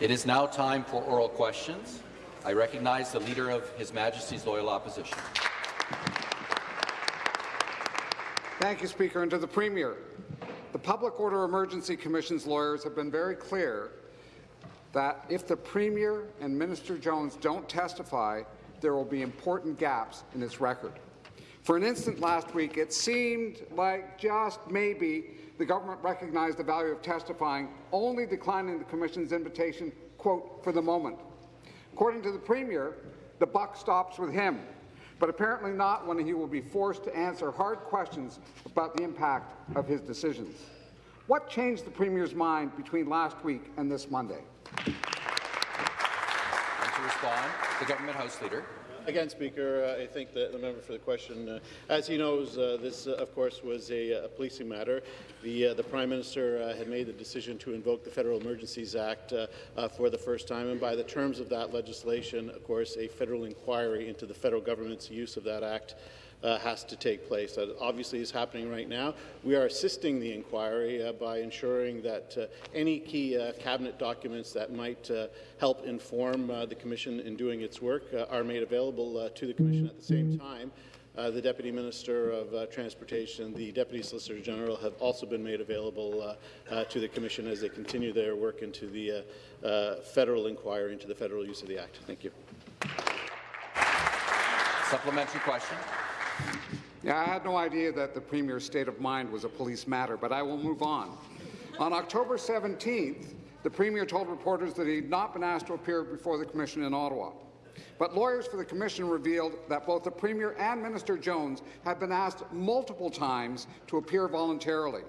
It is now time for oral questions. I recognize the Leader of His Majesty's Loyal Opposition. Thank you, Speaker. And to the Premier, the Public Order Emergency Commission's lawyers have been very clear that if the Premier and Minister Jones don't testify, there will be important gaps in his record. For an instant last week, it seemed like just maybe the government recognized the value of testifying, only declining the Commission's invitation, quote, for the moment. According to the Premier, the buck stops with him, but apparently not when he will be forced to answer hard questions about the impact of his decisions. What changed the Premier's mind between last week and this Monday? And to respond, the Government House Leader. Again, Speaker, uh, I thank the, the, member for the question. Uh, as he knows, uh, this, uh, of course, was a, a policing matter. The, uh, the Prime Minister uh, had made the decision to invoke the Federal Emergencies Act for the first time, and by the terms of that legislation, of course, a federal inquiry into the federal government's use of that act uh, has to take place. That obviously is happening right now. We are assisting the inquiry uh, by ensuring that uh, any key uh, cabinet documents that might uh, help inform uh, the Commission in doing its work are made available to the Commission at the same time. Uh, the Deputy Minister of uh, Transportation, the Deputy Solicitor General have also been made available uh, to the Commission as they continue their work into the federal inquiry into the federal use of the Act. Thank you. Supplementary question. Yeah, I had no idea that the Premier's state of mind was a police matter, but I will move on. On October 17th, the Premier told reporters that he had not been asked to appear before the Commission in Ottawa. But lawyers for the Commission revealed that both the Premier and Minister Jones had been asked multiple times to appear voluntarily,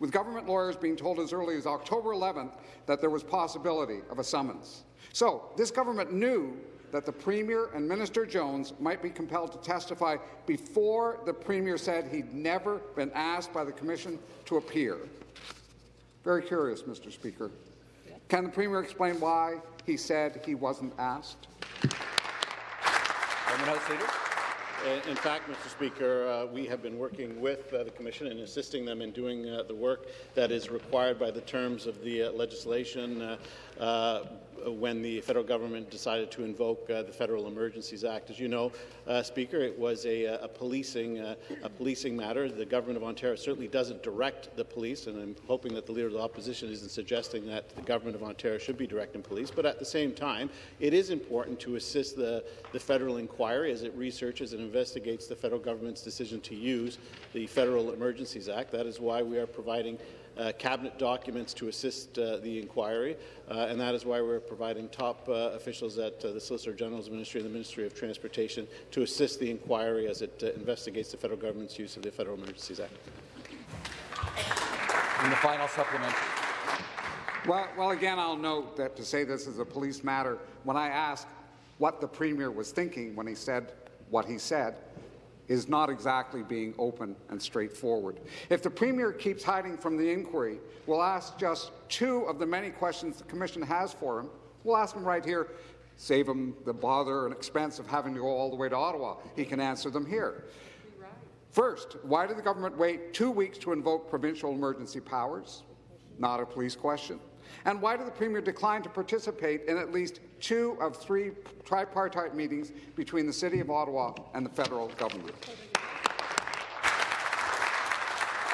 with government lawyers being told as early as October 11th that there was possibility of a summons. So this government knew that the Premier and Minister Jones might be compelled to testify before the Premier said he'd never been asked by the Commission to appear. Very curious, Mr. Speaker. Can the Premier explain why he said he wasn't asked? House Leader. In fact, Mr. Speaker, uh, we have been working with uh, the Commission and assisting them in doing uh, the work that is required by the terms of the uh, legislation uh, uh, when the federal government decided to invoke uh, the Federal Emergencies Act. As you know, uh, Speaker, it was a, a policing uh, a policing matter. The government of Ontario certainly doesn't direct the police, and I'm hoping that the Leader of the Opposition isn't suggesting that the government of Ontario should be directing police. But at the same time, it is important to assist the, the federal inquiry as it researches and investigates the federal government's decision to use the Federal Emergencies Act. That is why we are providing uh, cabinet documents to assist uh, the inquiry, uh, and that is why we're providing top officials at the Solicitor General's Ministry and the Ministry of Transportation to assist the inquiry as it investigates the federal government's use of the Federal Emergencies Act. And the final supplement. Well, well, again, I'll note that to say this is a police matter, when I asked what the Premier was thinking when he said what he said, is not exactly being open and straightforward. If the Premier keeps hiding from the inquiry, we'll ask just two of the many questions the Commission has for him. We'll ask him right here, save him the bother and expense of having to go all the way to Ottawa. He can answer them here. First, why did the government wait two weeks to invoke provincial emergency powers? Not a police question. And why did the Premier decline to participate in at least two of three tripartite meetings between the City of Ottawa and the federal government?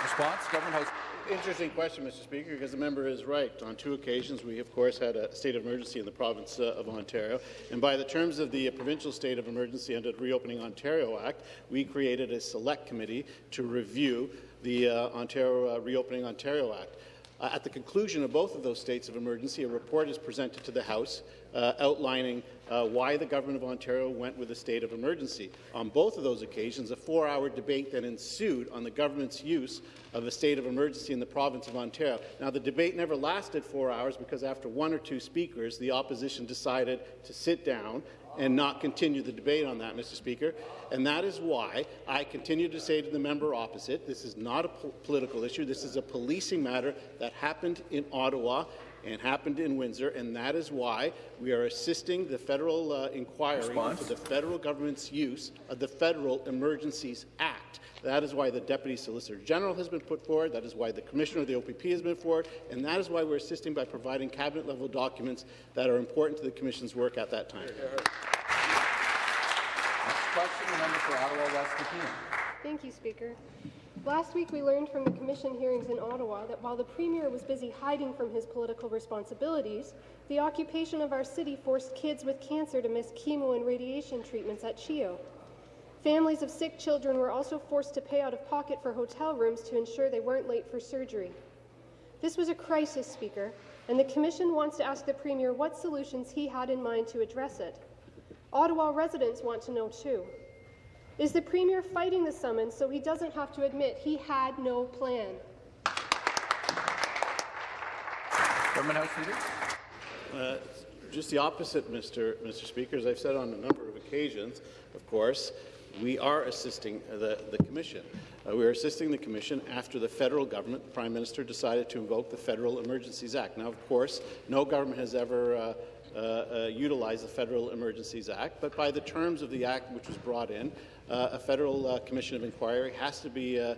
Response, Government House. Interesting question, Mr. Speaker, because the member is right. On two occasions, we, of course, had a state of emergency in the province uh, of Ontario. And by the terms of the uh, provincial state of emergency under the Reopening Ontario Act, we created a select committee to review the uh, Ontario uh, Reopening Ontario Act. Uh, at the conclusion of both of those states of emergency, a report is presented to the House uh, outlining uh, why the Government of Ontario went with a state of emergency. On both of those occasions, a four-hour debate then ensued on the government's use of a state of emergency in the province of Ontario. Now, the debate never lasted four hours because after one or two speakers, the opposition decided to sit down and not continue the debate on that, Mr. Speaker. And that is why I continue to say to the member opposite, this is not a po political issue. This is a policing matter that happened in Ottawa and happened in Windsor, and that is why we are assisting the federal uh, inquiry Response. into the federal government's use of the Federal Emergencies Act. That is why the Deputy Solicitor General has been put forward. That is why the Commissioner of the OPP has been put forward. And that is why we're assisting by providing cabinet-level documents that are important to the Commission's work at that time. Next question, the member for Ottawa West McKeon. Thank you, Speaker. Last week, we learned from the Commission hearings in Ottawa that while the Premier was busy hiding from his political responsibilities, the occupation of our city forced kids with cancer to miss chemo and radiation treatments at CHEO. Families of sick children were also forced to pay out of pocket for hotel rooms to ensure they weren't late for surgery. This was a crisis, Speaker, and the Commission wants to ask the Premier what solutions he had in mind to address it. Ottawa residents want to know too. Is the Premier fighting the summons so he doesn't have to admit he had no plan? Government House Leader. Uh, Just the opposite, Mr. Mr. Speaker. As I've said on a number of occasions, of course, we are assisting the, the Commission. Uh, we are assisting the Commission after the federal government, the Prime Minister, decided to invoke the Federal Emergencies Act. Now, of course, no government has ever uh, uh, uh, the Federal Emergencies Act, but by the terms of the Act which was brought in, uh, a federal uh, commission of inquiry has to be uh,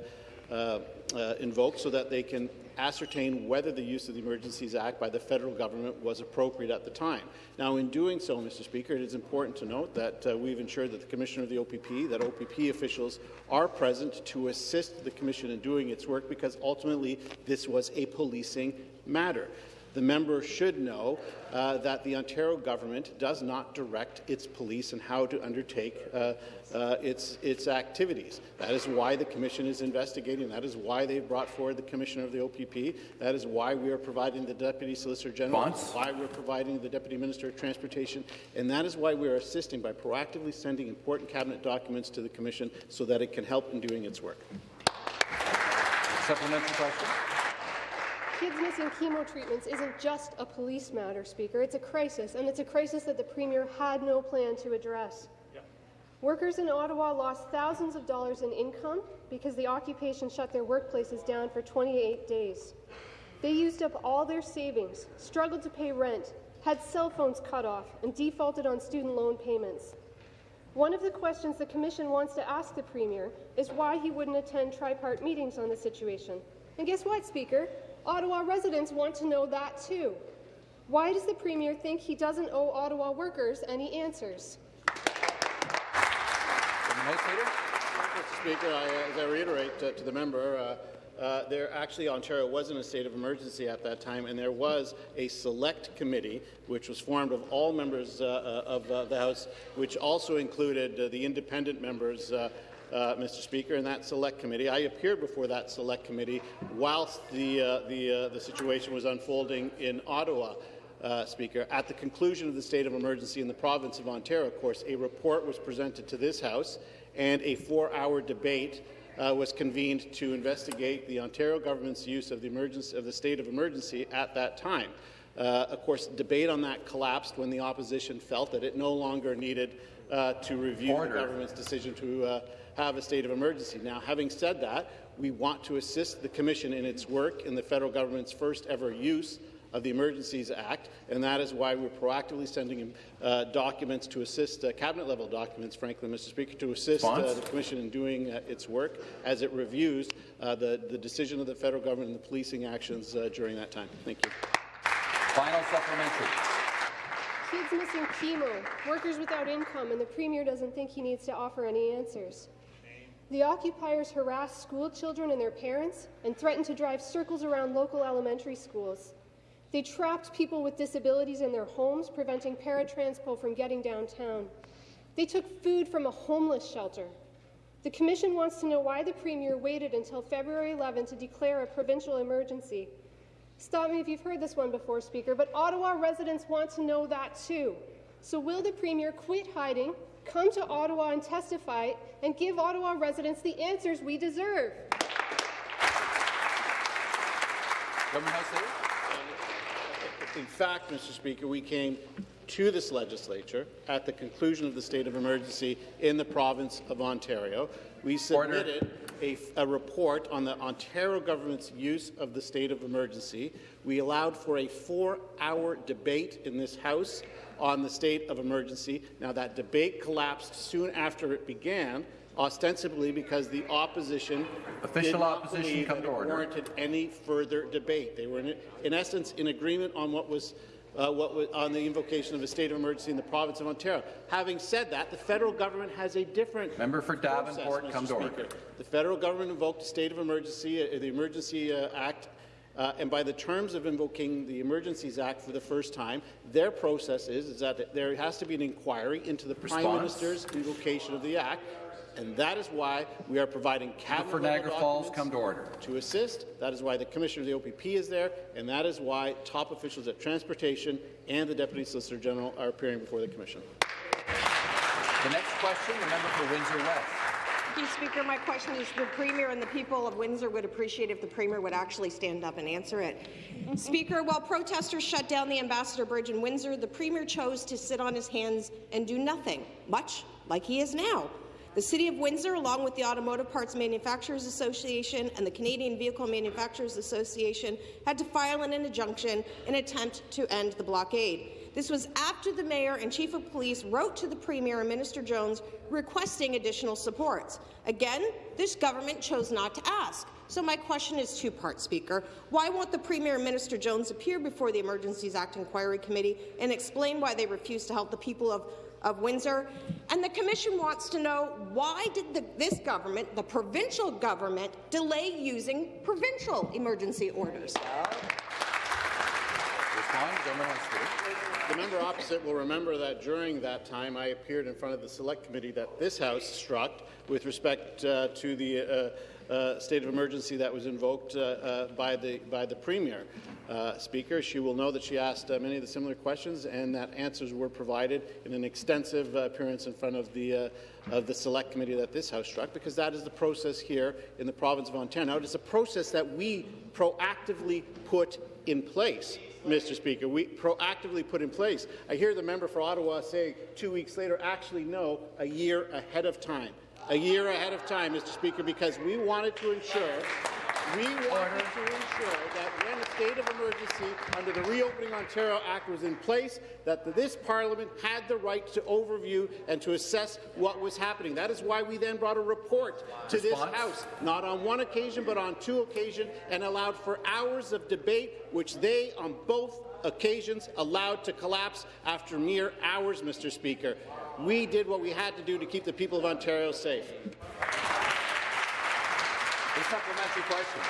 uh, uh, invoked so that they can ascertain whether the use of the Emergencies Act by the federal government was appropriate at the time. Now, in doing so, Mr. Speaker, it is important to note that uh, we've ensured that the Commissioner of the OPP, that OPP officials are present to assist the Commission in doing its work because ultimately this was a policing matter. The member should know uh, that the Ontario government does not direct its police and how to undertake uh, uh, its, its activities. That is why the Commission is investigating. That is why they've brought forward the Commissioner of the OPP. That is why we are providing the Deputy Solicitor General. Response? Why we're providing the Deputy Minister of Transportation. And that is why we are assisting by proactively sending important Cabinet documents to the Commission so that it can help in doing its work. Supplementary question. Kids missing chemo treatments isn't just a police matter, Speaker. It's a crisis, and it's a crisis that the Premier had no plan to address. Workers in Ottawa lost thousands of dollars in income because the occupation shut their workplaces down for 28 days. They used up all their savings, struggled to pay rent, had cell phones cut off, and defaulted on student loan payments. One of the questions the Commission wants to ask the Premier is why he wouldn't attend tripart meetings on the situation. And guess what, Speaker? Ottawa residents want to know that too. Why does the Premier think he doesn't owe Ottawa workers any answers? Government House Leader. Mr. Speaker, I, uh, as I reiterate uh, to the member, uh, uh, there actually Ontario was in a state of emergency at that time, and there was a select committee which was formed of all members uh, uh, of uh, the House, which also included uh, the independent members. Uh, Mr. Speaker, in that select committee. I appeared before that select committee whilst the, uh, the, uh, the situation was unfolding in Ottawa. Uh, Speaker. At the conclusion of the state of emergency in the province of Ontario, of course, a report was presented to this House and a four-hour debate uh, was convened to investigate the Ontario government's use of the, emergency, of the state of emergency at that time. Uh, of course, debate on that collapsed when the opposition felt that it no longer needed uh, to review Order. the government's decision to uh, have a state of emergency. Now, having said that, we want to assist the Commission in its work in the federal government's first ever use of the Emergencies Act, and that is why we're proactively sending uh, documents to assist, uh, cabinet-level documents, frankly, Mr. Speaker, to assist uh, the Commission in doing uh, its work as it reviews uh, the, the decision of the federal government and the policing actions uh, during that time. Thank you. Final supplementary. Kids missing chemo, workers without income, and the Premier doesn't think he needs to offer any answers. The occupiers harassed school children and their parents and threatened to drive circles around local elementary schools. They trapped people with disabilities in their homes, preventing Para Transpo from getting downtown. They took food from a homeless shelter. The Commission wants to know why the Premier waited until February 11 to declare a provincial emergency. Stop me if you've heard this one before, Speaker, but Ottawa residents want to know that too. So will the Premier quit hiding, come to Ottawa and testify, and give Ottawa residents the answers we deserve? Government House Leader. In fact, Mr. Speaker, we came to this legislature at the conclusion of the state of emergency in the province of Ontario. We submitted a, a report on the Ontario government's use of the state of emergency. We allowed for a four-hour debate in this House on the state of emergency. Now, that debate collapsed soon after it began ostensibly because the opposition Official opposition come to order. warranted any further debate. They were, in, in essence, in agreement on what was uh, what was on the invocation of a state of emergency in the province of Ontario. Having said that, the federal government has a different Member for process, Davenport, Mr. come Speaker. order. The federal government invoked a state of emergency, uh, the Emergency uh, Act, uh, and by the terms of invoking the Emergencies Act for the first time, their process is, is that there has to be an inquiry into the Prime Minister's invocation of the Act, and that is why we are providing cabinet For Niagara Falls, come to order. to assist. That is why the Commissioner of the OPP is there, and that is why top officials at Transportation and the Deputy Solicitor General are appearing before the Commission. The next question, the member for Windsor West. Thank you, Speaker. My question is the Premier and the people of Windsor would appreciate if the Premier would actually stand up and answer it. Mm-hmm. Speaker, while protesters shut down the Ambassador Bridge in Windsor, the Premier chose to sit on his hands and do nothing, much like he is now. The City of Windsor, along with the Automotive Parts Manufacturers Association and the Canadian Vehicle Manufacturers Association, had to file an injunction in an attempt to end the blockade. This was after the Mayor and Chief of Police wrote to the Premier and Minister Jones requesting additional supports. Again, this government chose not to ask. So my question is two-part, Speaker. Why won't the Premier and Minister Jones appear before the Emergencies Act Inquiry Committee and explain why they refuse to help the people of, of Windsor? And the Commission wants to know why did the, this government, the provincial government, delay using provincial emergency orders? The member opposite will remember that during that time I appeared in front of the Select Committee that this House struck with respect uh, to the uh, uh, state of emergency that was invoked uh, uh, by, the, by the Premier. Uh, Speaker, she will know that she asked many of the similar questions and that answers were provided in an extensive appearance in front of the, of the Select Committee that this House struck, because that is the process here in the province of Ontario. Now, it is a process that we proactively put in place. Mr. Speaker, we proactively put in place. I hear the member for Ottawa say two weeks later, actually, no, a year ahead of time. A year ahead of time, Mr. Speaker, because we wanted to ensure we wanted to ensure that when state of emergency under the Reopening Ontario Act was in place, that this Parliament had the right to overview and to assess what was happening. That is why we then brought a report to this Response? House, not on one occasion, but on two occasions, and allowed for hours of debate, which they, on both occasions, allowed to collapse after mere hours, Mr. Speaker. We did what we had to do to keep the people of Ontario safe. A supplementary question.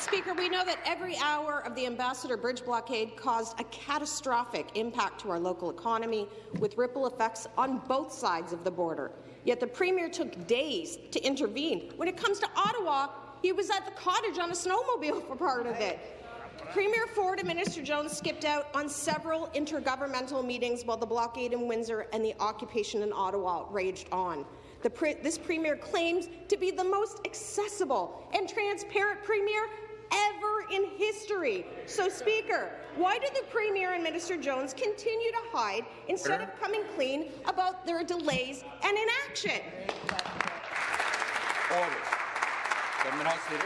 Speaker, we know that every hour of the Ambassador Bridge blockade caused a catastrophic impact to our local economy, with ripple effects on both sides of the border. Yet the Premier took days to intervene. When it comes to Ottawa, he was at the cottage on a snowmobile for part of it. Premier Ford and Minister Jones skipped out on several intergovernmental meetings while the blockade in Windsor and the occupation in Ottawa raged on. Pre this Premier claims to be the most accessible and transparent Premier ever in history. So, Speaker, why do the Premier and Minister Jones continue to hide instead of coming clean about their delays and inaction? Order. Government House Leader.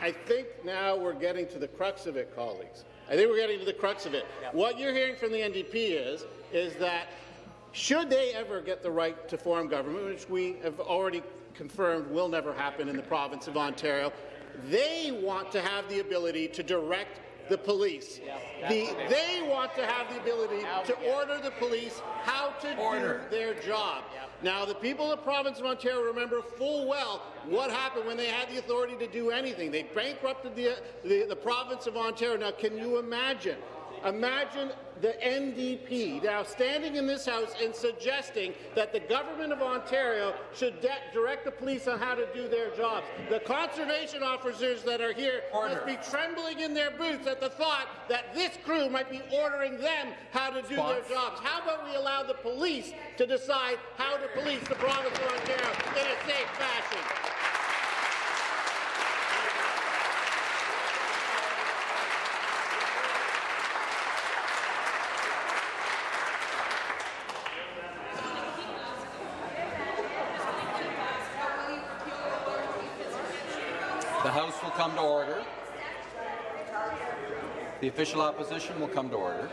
I think now we're getting to the crux of it, colleagues. I think we're getting to the crux of it. What you're hearing from the NDP is, is that should they ever get the right to form government, which we have already confirmed will never happen in the province of Ontario, they want to have the ability to direct the police. The, they want to have the ability to order the police how to Order. do their job. Now, the people of the province of Ontario remember full well what happened when they had the authority to do anything. They bankrupted the, the, the province of Ontario. Now, can you imagine? Imagine the NDP now standing in this House and suggesting that the government of Ontario should direct the police on how to do their jobs. The conservation officers that are here Order. must be trembling in their boots at the thought that this crew might be ordering them how to do their jobs. How about we allow the police to decide how to police the province of Ontario in a safe fashion? come to order. The official opposition will come to order.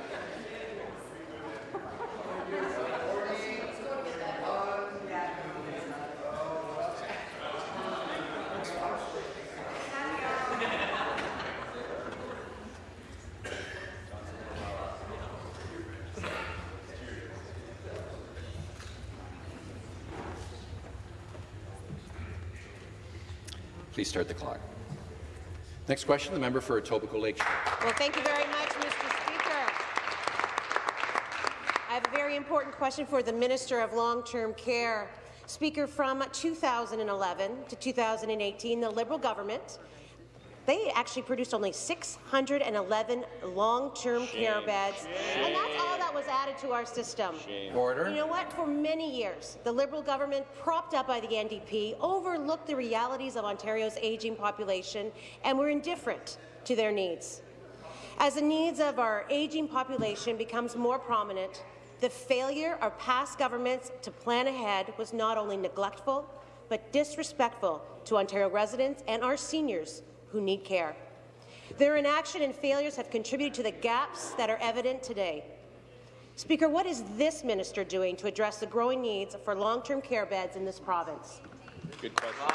Please start the clock. Next question, the member for Etobicoke Lakeshore. Well, thank you very much, Mr. Speaker. I have a very important question for the Minister of Long-Term Care. Speaker, from 2011 to 2018, the Liberal government they actually produced only 611 long-term care beds, and that's was added to our system. Order. You know what? For many years, the Liberal government, propped up by the NDP, overlooked the realities of Ontario's ageing population and were indifferent to their needs. As the needs of our ageing population becomes more prominent, the failure of past governments to plan ahead was not only neglectful, but disrespectful to Ontario residents and our seniors who need care. Their inaction and failures have contributed to the gaps that are evident today. Speaker, what is this minister doing to address the growing needs for long-term care beds in this province? Good question.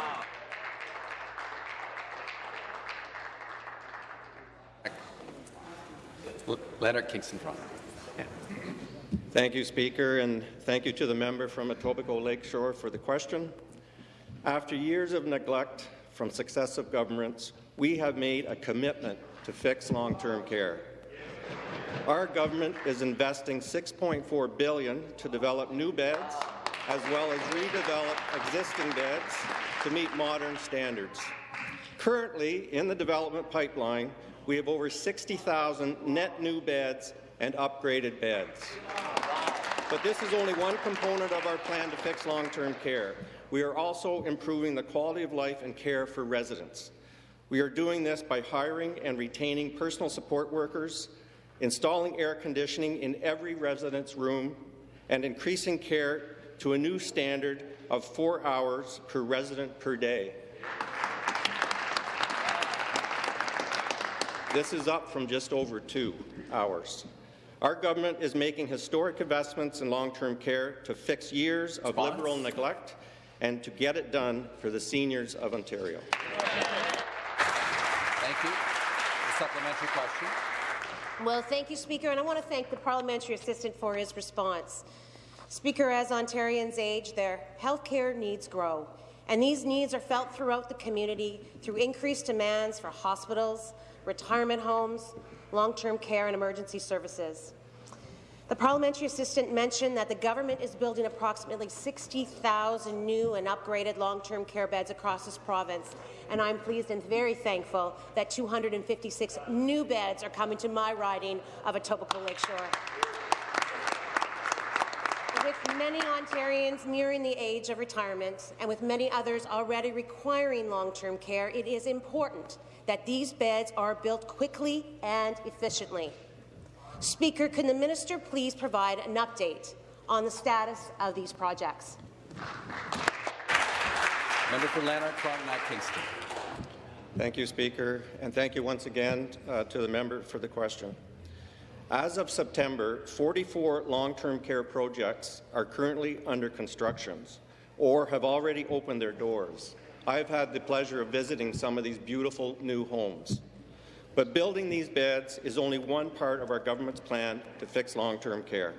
Leonard Kingston Toronto. Thank you, Speaker, and thank you to the member from Etobicoke Lakeshore for the question. After years of neglect from successive governments, we have made a commitment to fix long-term care. Our government is investing 6.4 billion to develop new beds, as well as redevelop existing beds to meet modern standards. Currently, in the development pipeline, we have over 60,000 net new beds and upgraded beds. But this is only one component of our plan to fix long-term care. We are also improving the quality of life and care for residents. We are doing this by hiring and retaining personal support workers, installing air conditioning in every resident's room, and increasing care to a new standard of four hours per resident per day. This is up from just over two hours. Our government is making historic investments in long-term care to fix years of Response? Liberal neglect and to get it done for the seniors of Ontario. Thank you. The supplementary question. Well, thank you, Speaker, and I want to thank the parliamentary assistant for his response. Speaker, as Ontarians age, their health care needs grow, and these needs are felt throughout the community through increased demands for hospitals, retirement homes, long-term care and emergency services. The parliamentary assistant mentioned that the government is building approximately 60,000 new and upgraded long-term care beds across this province, and I'm pleased and very thankful that 256 new beds are coming to my riding of Etobicoke Lakeshore. With many Ontarians nearing the age of retirement and with many others already requiring long-term care, it is important that these beds are built quickly and efficiently. Speaker, can the minister please provide an update on the status of these projects? Member for Lanark, Frontenac, Kingston. Thank you, Speaker, and thank you once again uh, to the member for the question. As of September, 44 long-term care projects are currently under construction or have already opened their doors. I've had the pleasure of visiting some of these beautiful new homes. But building these beds is only one part of our government's plan to fix long-term care.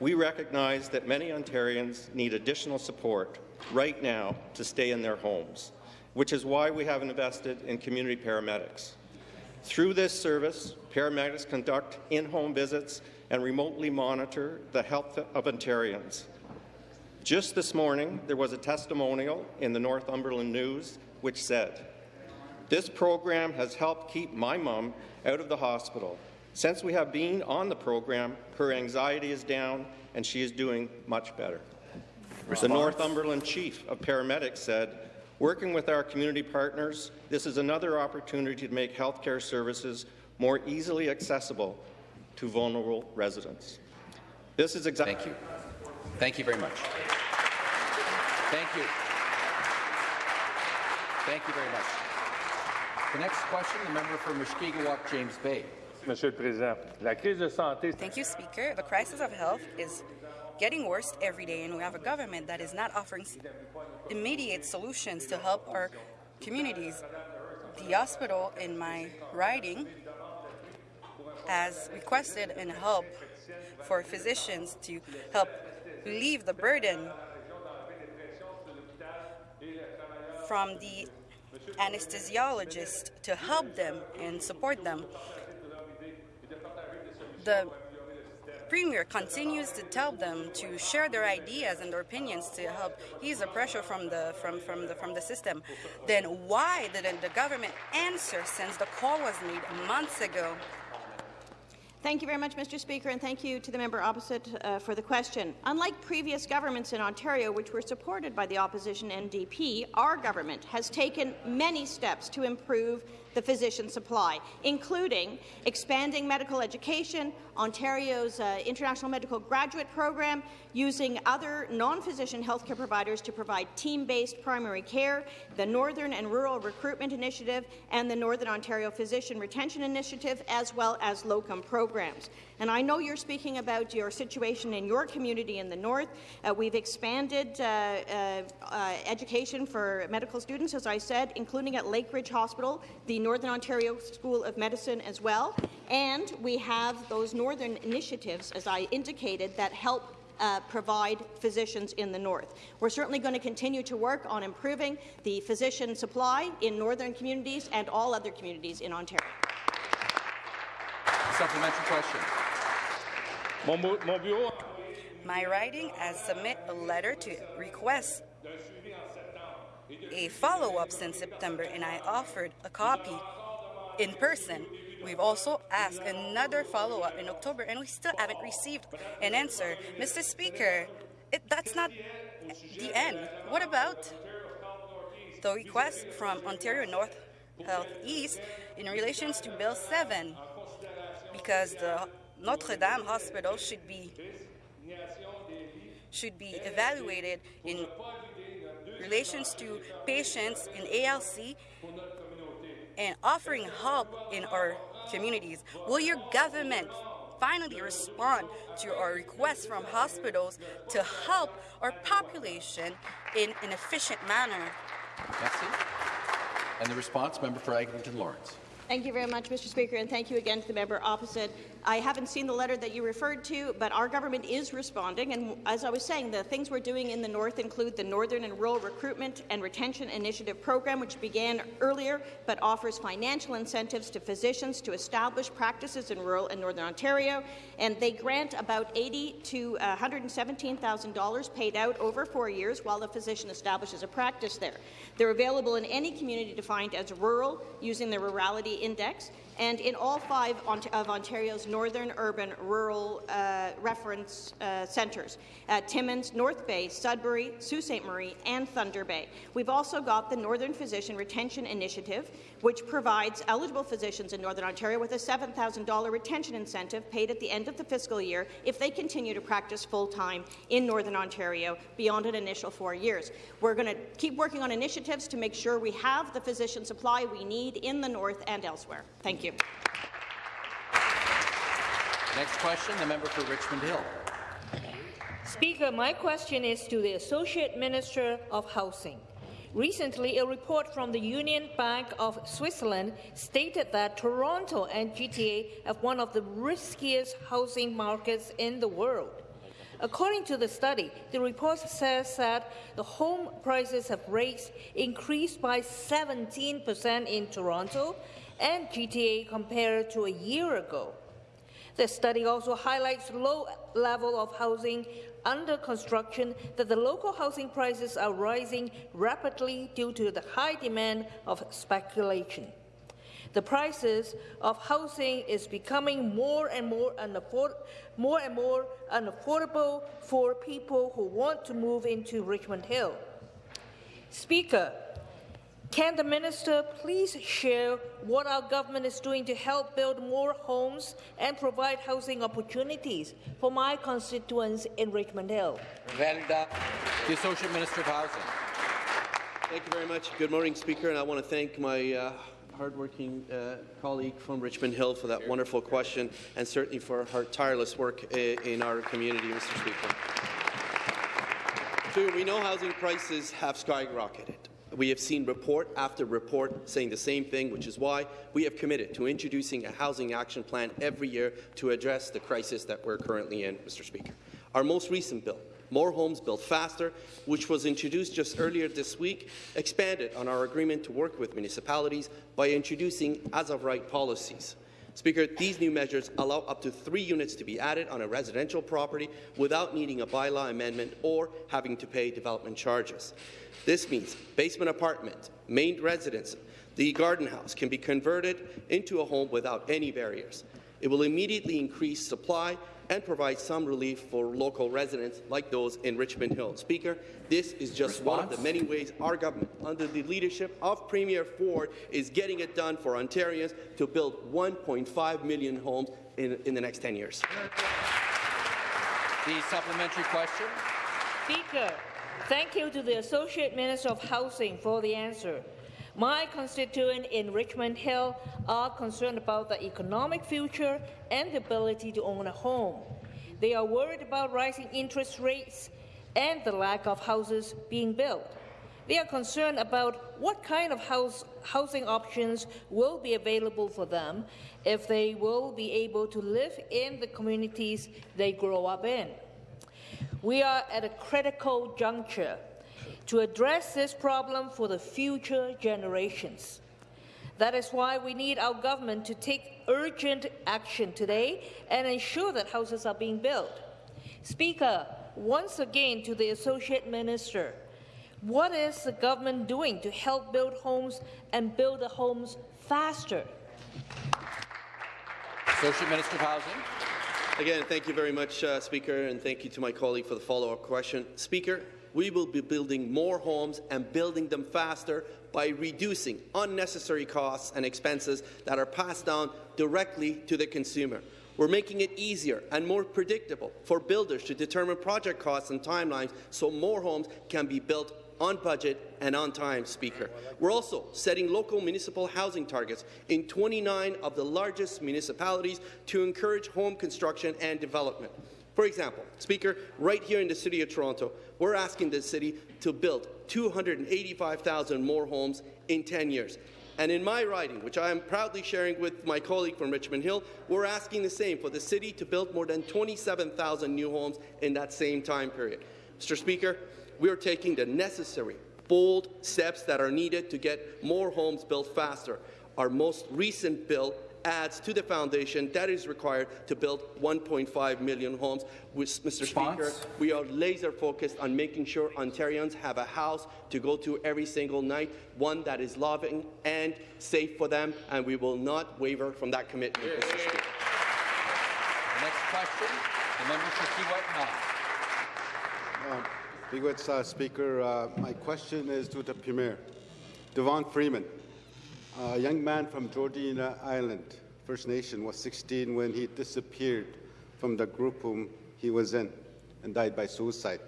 We recognize that many Ontarians need additional support right now to stay in their homes, which is why we have invested in community paramedics. Through this service, paramedics conduct in-home visits and remotely monitor the health of Ontarians. Just this morning, there was a testimonial in the Northumberland News which said, this program has helped keep my mom out of the hospital. Since we have been on the program, her anxiety is down and she is doing much better. Response? The Northumberland chief of paramedics said, working with our community partners, this is another opportunity to make healthcare services more easily accessible to vulnerable residents. This is exactly. Thank you. Thank you very much. Thank you. Thank you very much. The next question, the member for Mushkegowuk, James Bay. Monsieur le Président, la crise de santé, Thank you, Speaker. The crisis of health is getting worse every day, and we have a government that is not offering immediate solutions to help our communities. The hospital in my riding has requested and help for physicians to help relieve the burden from the anesthesiologists to help them and support them. The Premier continues to tell them to share their ideas and their opinions to help ease the pressure from the from, from the from the system. Then why didn't the government answer since the call was made months ago? Thank you very much, Mr. Speaker, and thank you to the member opposite uh, for the question. Unlike previous governments in Ontario, which were supported by the opposition NDP, our government has taken many steps to improve the physician supply, including expanding medical education, Ontario's uh, International Medical Graduate Program, using other non-physician healthcare providers to provide team-based primary care, the Northern and Rural Recruitment Initiative, and the Northern Ontario Physician Retention Initiative, as well as locum programs. And I know you're speaking about your situation in your community in the north. Uh, we've expanded uh, uh, uh education for medical students, as I said, including at Lake Ridge Hospital, the Northern Ontario School of Medicine as well. And we have those northern initiatives, as I indicated, that help uh, provide physicians in the north. We're certainly going to continue to work on improving the physician supply in northern communities and all other communities in Ontario. Supplementary question. My writing has submit a letter to request a follow-up since September, and I offered a copy in person. We've also asked another follow-up in October, and we still haven't received an answer. Mr. Speaker, it, that's not the end. What about the request from Ontario North Health East in relation to Bill 7? Because the Notre Dame Hospital should be should be evaluated in relations to patients in ALC and offering help in our communities. Will your government finally respond to our requests from hospitals to help our population in an efficient manner? Merci. And the response, member for Eglinton Lawrence. Thank you very much, Mr. Speaker, and thank you again to the member opposite. I haven't seen the letter that you referred to, but our government is responding. And as I was saying, the things we're doing in the north include the Northern and Rural Recruitment and Retention Initiative program, which began earlier but offers financial incentives to physicians to establish practices in rural and northern Ontario. And they grant about 80 to uh, $117,000 paid out over four years while the physician establishes a practice there. They're available in any community defined as rural using the rurality Index, and in all five of Ontario's northern urban rural uh, reference uh, centres, uh, Timmins, North Bay, Sudbury, Sault Ste. Marie, and Thunder Bay. We've also got the Northern Physician Retention Initiative, which provides eligible physicians in Northern Ontario with a $7,000 retention incentive paid at the end of the fiscal year if they continue to practice full-time in Northern Ontario beyond an initial four years. We're going to keep working on initiatives to make sure we have the physician supply we need in the north and elsewhere. Thank you. Next question, the member for Richmond Hill. Speaker, my question is to the Associate Minister of Housing. Recently, a report from the Union Bank of Switzerland stated that Toronto and GTA have one of the riskiest housing markets in the world. According to the study, the report says that the home prices have rates increased by 17% in Toronto and GTA compared to a year ago. The study also highlights low level of housing under construction that the local housing prices are rising rapidly due to the high demand of speculation. The prices of housing is becoming more and more, more and more unaffordable for people who want to move into Richmond Hill. Speaker, can the minister please share what our government is doing to help build more homes and provide housing opportunities for my constituents in Richmond Hill? Valida, the Associate Minister of Housing. Thank you very much. Good morning, Speaker, and I want to thank my uh, hardworking uh, colleague from Richmond Hill for that wonderful question and certainly for her tireless work in our community, Mr. Speaker. So we know housing prices have skyrocketed. We have seen report after report saying the same thing, which is why we have committed to introducing a housing action plan every year to address the crisis that we're currently in, Mr. Speaker. Our most recent bill, More Homes Built Faster, which was introduced just earlier this week, expanded on our agreement to work with municipalities by introducing as-of-right policies. Speaker, these new measures allow up to three units to be added on a residential property without needing a bylaw amendment or having to pay development charges. This means basement apartment, main residence, the garden house can be converted into a home without any barriers. It will immediately increase supply and provide some relief for local residents like those in Richmond Hill. Speaker, this is just one of the many ways our government, under the leadership of Premier Ford, is getting it done for Ontarians to build 1.5 million homes in, in the next 10 years. The supplementary question. Speaker, thank you to the Associate Minister of Housing for the answer. My constituents in Richmond Hill are concerned about the economic future and the ability to own a home. They are worried about rising interest rates and the lack of houses being built. They are concerned about what kind of house, housing options will be available for them if they will be able to live in the communities they grow up in. We are at a critical juncture to address this problem for the future generations. That is why we need our government to take urgent action today and ensure that houses are being built. Speaker, once again to the Associate Minister, what is the government doing to help build homes and build the homes faster? Associate Minister of Housing. Again, thank you very much, uh, Speaker, and thank you to my colleague for the follow-up question. Speaker, we will be building more homes and building them faster by reducing unnecessary costs and expenses that are passed down directly to the consumer. We're making it easier and more predictable for builders to determine project costs and timelines so more homes can be built on budget and on time, Speaker. We're also setting local municipal housing targets in 29 of the largest municipalities to encourage home construction and development. For example, Speaker, right here in the City of Toronto, we're asking the city to build 285,000 more homes in 10 years. And in my riding, which I am proudly sharing with my colleague from Richmond Hill, we're asking the same for the city to build more than 27,000 new homes in that same time period. Mr. Speaker, we are taking the necessary, bold steps that are needed to get more homes built faster. Our most recent bill adds to the foundation that is required to build 1.5 million homes. Which, Mr. Response? Speaker, we are laser focused on making sure Ontarians have a house to go to every single night, one that is loving and safe for them, and we will not waver from that commitment, Mr. Speaker. The next question, the member for Kiiwetinoong. Bigwitz, uh, Speaker, uh, my question is to the Premier. Devon Freeman, a young man from Georgina Island, First Nation, was 16 when he disappeared from the group whom he was in and died by suicide.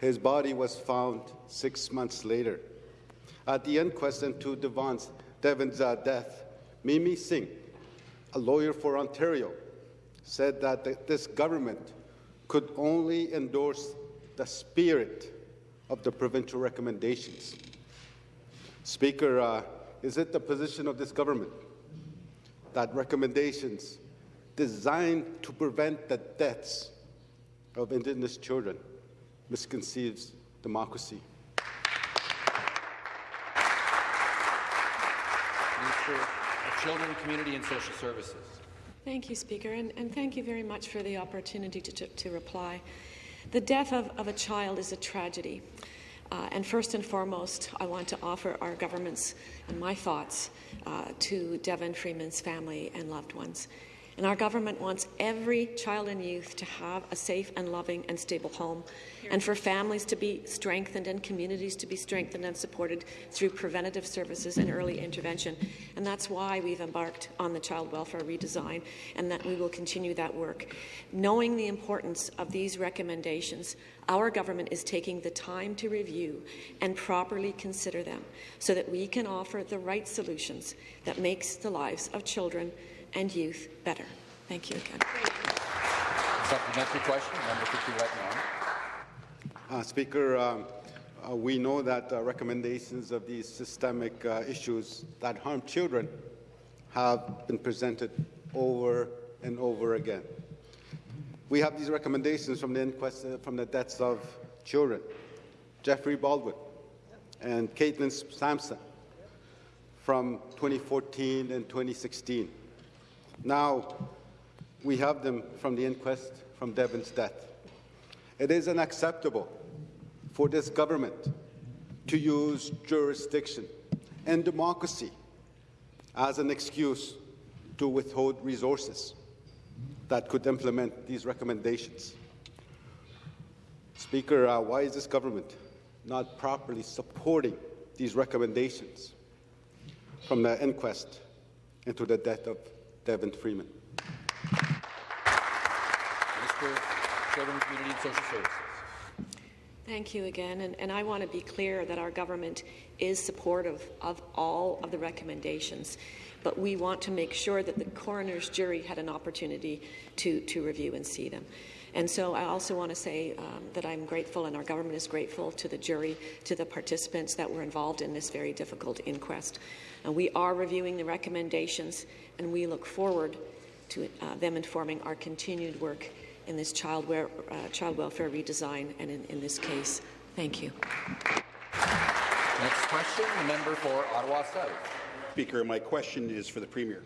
His body was found six months later. At the inquest into Devon's, Devon's uh, death, Mimi Singh, a lawyer for Ontario, said that the, this government could only endorse the spirit of the provincial recommendations. Speaker, uh, is it the position of this government that recommendations designed to prevent the deaths of Indigenous children misconceives democracy? Minister of Children, Community and Social Services. Thank you, Speaker, and, and thank you very much for the opportunity to, to, to reply. The death of, of, a child is a tragedy. Uh, and first and foremost, I want to offer our government's and my thoughts uh, to Devon Freeman's family and loved ones. And our government wants every child and youth to have a safe and loving and stable home, and for families to be strengthened and communities to be strengthened and supported through preventative services and early intervention. And that's why we've embarked on the child welfare redesign, and that we will continue that work. Knowing the importance of these recommendations, our government is taking the time to review and properly consider them so that we can offer the right solutions that makes the lives of children and youth better. Thank you again. Supplementary question, member for Kiiwetinoong. Uh, Speaker, um, uh, we know that uh, recommendations of these systemic uh, issues that harm children have been presented over and over again. We have these recommendations from the inquest uh, from the deaths of children, Jeffrey Baldwin and Katelynn Sampson from 2014 and 2016. Now, we have them from the inquest from Devon's death. It is unacceptable for this government to use jurisdiction and democracy as an excuse to withhold resources that could implement these recommendations. Speaker, uh, why is this government not properly supporting these recommendations from the inquest into the death of Devon Freeman? Minister, Children, Community and Social Services. Thank you again, and, and I want to be clear that our government is supportive of all of the recommendations, but we want to make sure that the coroner's jury had an opportunity to, to review and see them. And so I also want to say um, that I'm grateful, and our government is grateful to the jury, to the participants that were involved in this very difficult inquest. And we are reviewing the recommendations, and we look forward to uh, them informing our continued work in this child, uh, child welfare redesign and in, in, this case. Thank you. Next question, the member for Ottawa South. Speaker, my question is for the Premier.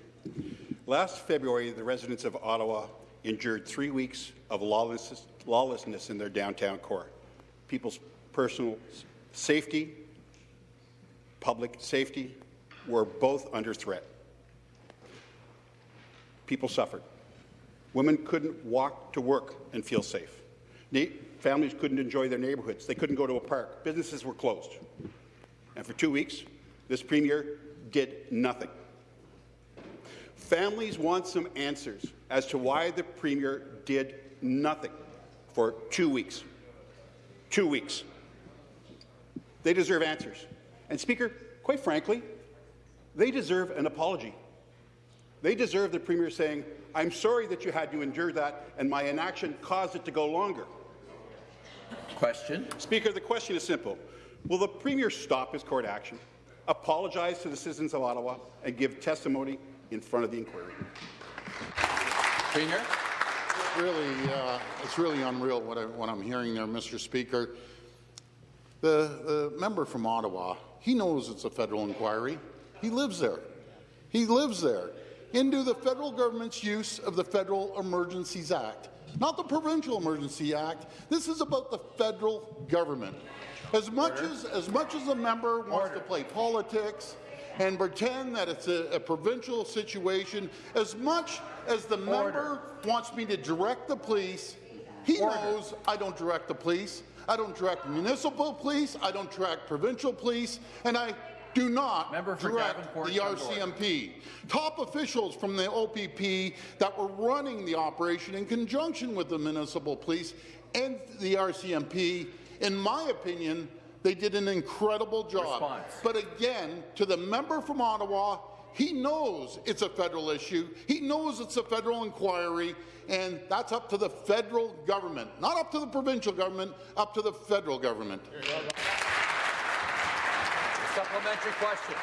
Last February, the residents of Ottawa endured three weeks of lawlessness, lawlessness in their downtown core. People's personal safety, public safety were both under threat. People suffered. Women couldn't walk to work and feel safe. Na families couldn't enjoy their neighbourhoods. They couldn't go to a park. Businesses were closed. And for two weeks, this Premier did nothing. Families want some answers as to why the Premier did nothing for two weeks. Two weeks. They deserve answers. And, Speaker, quite frankly, they deserve an apology. They deserve the Premier saying, I'm sorry that you had to endure that, and my inaction caused it to go longer. Question. Speaker, the question is simple. Will the Premier stop his court action, apologize to the citizens of Ottawa, and give testimony in front of the inquiry? Premier? Really, uh, it's really unreal what, I, what I'm hearing there, Mr. Speaker. The, the member from Ottawa, he knows it's a federal inquiry. He lives there. He lives there into the federal government's use of the Federal Emergencies Act, not the Provincial Emergency Act. This is about the federal government. As much as as much as a member wants Order. to play politics and pretend that it's a, a provincial situation, as much as the Order. member wants me to direct the police, he Order. knows I don't direct the police. I don't direct municipal police. I don't direct provincial police, and I do not direct the RCMP. Top officials from the OPP that were running the operation in conjunction with the municipal police and the RCMP, in my opinion, they did an incredible job. Response. But again, to the member from Ottawa, he knows it's a federal issue. He knows it's a federal inquiry, and that's up to the federal government, not up to the provincial government, up to the federal government. Supplementary question.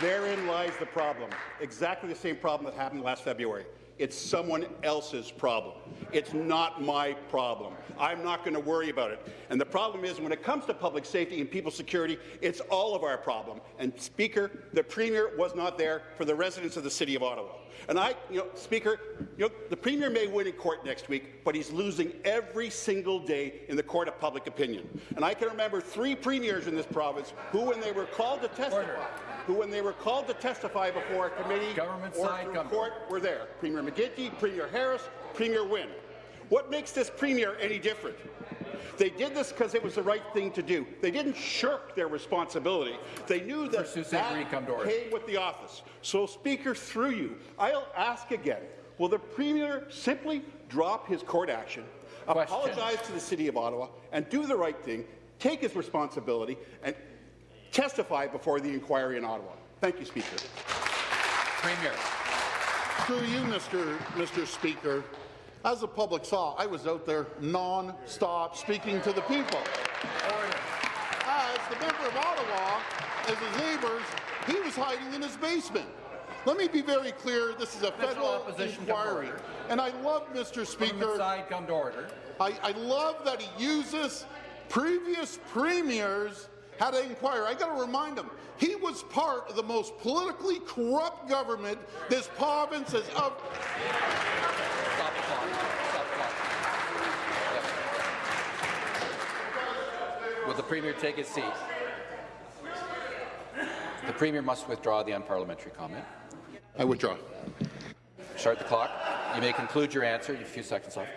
Therein lies the problem. Exactly the same problem that happened last February. It's someone else's problem. It's not my problem. I'm not going to worry about it. And the problem is, when it comes to public safety and people's security, it's all of our problem. And, Speaker, the Premier was not there for the residents of the City of Ottawa. And I, you know, Speaker, you know, the Premier may win in court next week, but he's losing every single day in the court of public opinion. And I can remember three premiers in this province who, when they were called to testify, Order who, when they were called to testify before a committee Government or through court, were there. Premier McGuinty, Premier Harris, Premier Wynne. What makes this Premier any different? They did this because it was the right thing to do. They didn't shirk their responsibility. They knew that that came with the office. So, Speaker, through you, I'll ask again, will the Premier simply drop his court action, Question. apologize to the City of Ottawa, and do the right thing, take his responsibility, and testify before the inquiry in Ottawa. Thank you, Speaker. Premier. Through you, Mr. Mr. Speaker, as the public saw, I was out there non-stop speaking to the people. As the member of Ottawa, as his neighbours, he was hiding in his basement. Let me be very clear. This is a federal inquiry. And I love, Mr. Speaker, side, come to order. I, I love that he uses previous premiers had to inquire. I got to remind him, he was part of the most politically corrupt government this province has ever. Stop the clock. Stop the clock. Yes. Will the Premier take his seat? The Premier must withdraw the unparliamentary comment. I withdraw. Start the clock. You may conclude your answer. You have a few seconds left.